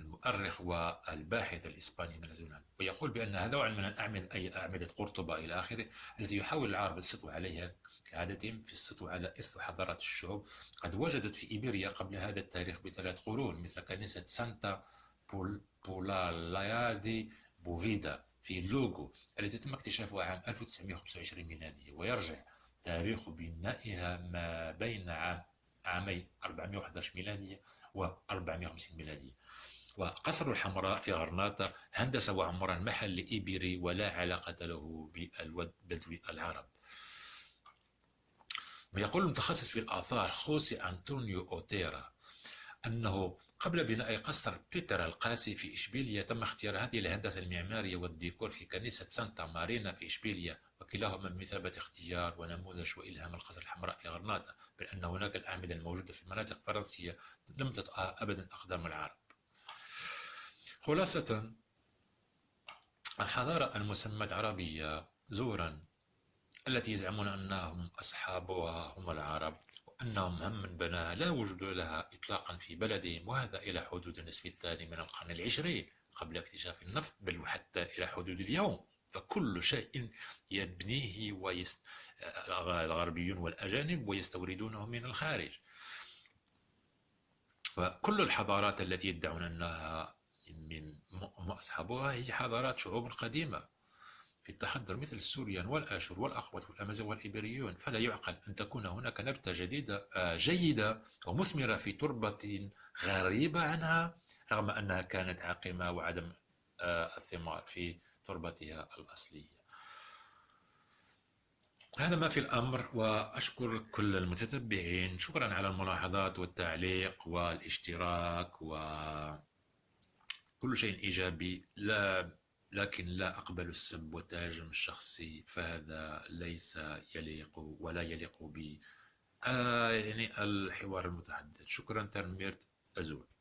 المؤرخ والباحث الإسباني من اليونان ويقول بأن هذا نوع من الأعمدة أي أعمدة قرطبة إلى آخره التي يحاول العرب السطو عليها كعادتهم في السطو على إرث حضارات الشعوب قد وجدت في إيبيريا قبل هذا التاريخ بثلاث قرون مثل كنيسة سانتا أولالايا دي بوفيدا في لوغو التي تم اكتشافها عام 1925 ميلادية ويرجع تاريخ بنائها ما بين عام عامي 411 ميلادية و 450 ميلادية وقصر الحمراء في غرناطة هندسة وعمران محل إيبيري ولا علاقة له بالبدو العرب ويقول المتخصص في الآثار خوسي أنطونيو أوتيرا أنه قبل بناء قصر بيتر القاسي في إشبيلية تم اختيار هذه الهندسة المعمارية والديكور في كنيسة سانتا مارينا في إشبيلية وكلاهما بمثابة اختيار ونموذج وإلهام لقصر الحمراء في غرناطة بل أن هناك الأعمدة الموجودة في مناطق فرنسية لم تطأ أبدا أقدام العرب. خلاصة الحضارة المسمى عربية زورا التي يزعمون أنهم أصحابها هم العرب. وأنهم هم من بناها لا وجود لها إطلاقا في بلدهم وهذا إلى حدود النصف الثاني من القرن العشرين قبل اكتشاف النفط بل وحتى إلى حدود اليوم. فكل شيء يبنيه ويست... الغربيون والأجانب ويستوردونه من الخارج. فكل الحضارات التي يدعون أنها من أصحابها هي حضارات شعوب قديمة. في التحضر مثل السوريان والآشور والأقوات والأمازيغ والإيبريون فلا يعقل أن تكون هناك نبتة جديدة آه، جيدة ومثمرة في تربة غريبة عنها رغم أنها كانت عاقمة وعدم آه، الثمار في تربتها الأصلية. هذا ما في الأمر وأشكر كل المتتبعين. شكرا على الملاحظات والتعليق والاشتراك و كل شيء إيجابي. لا لكن لا أقبل السب والتهاجم الشخصي فهذا ليس يليق ولا يليق ب آه يعني الحوار المتحدث. شكرا ترميرت أزول.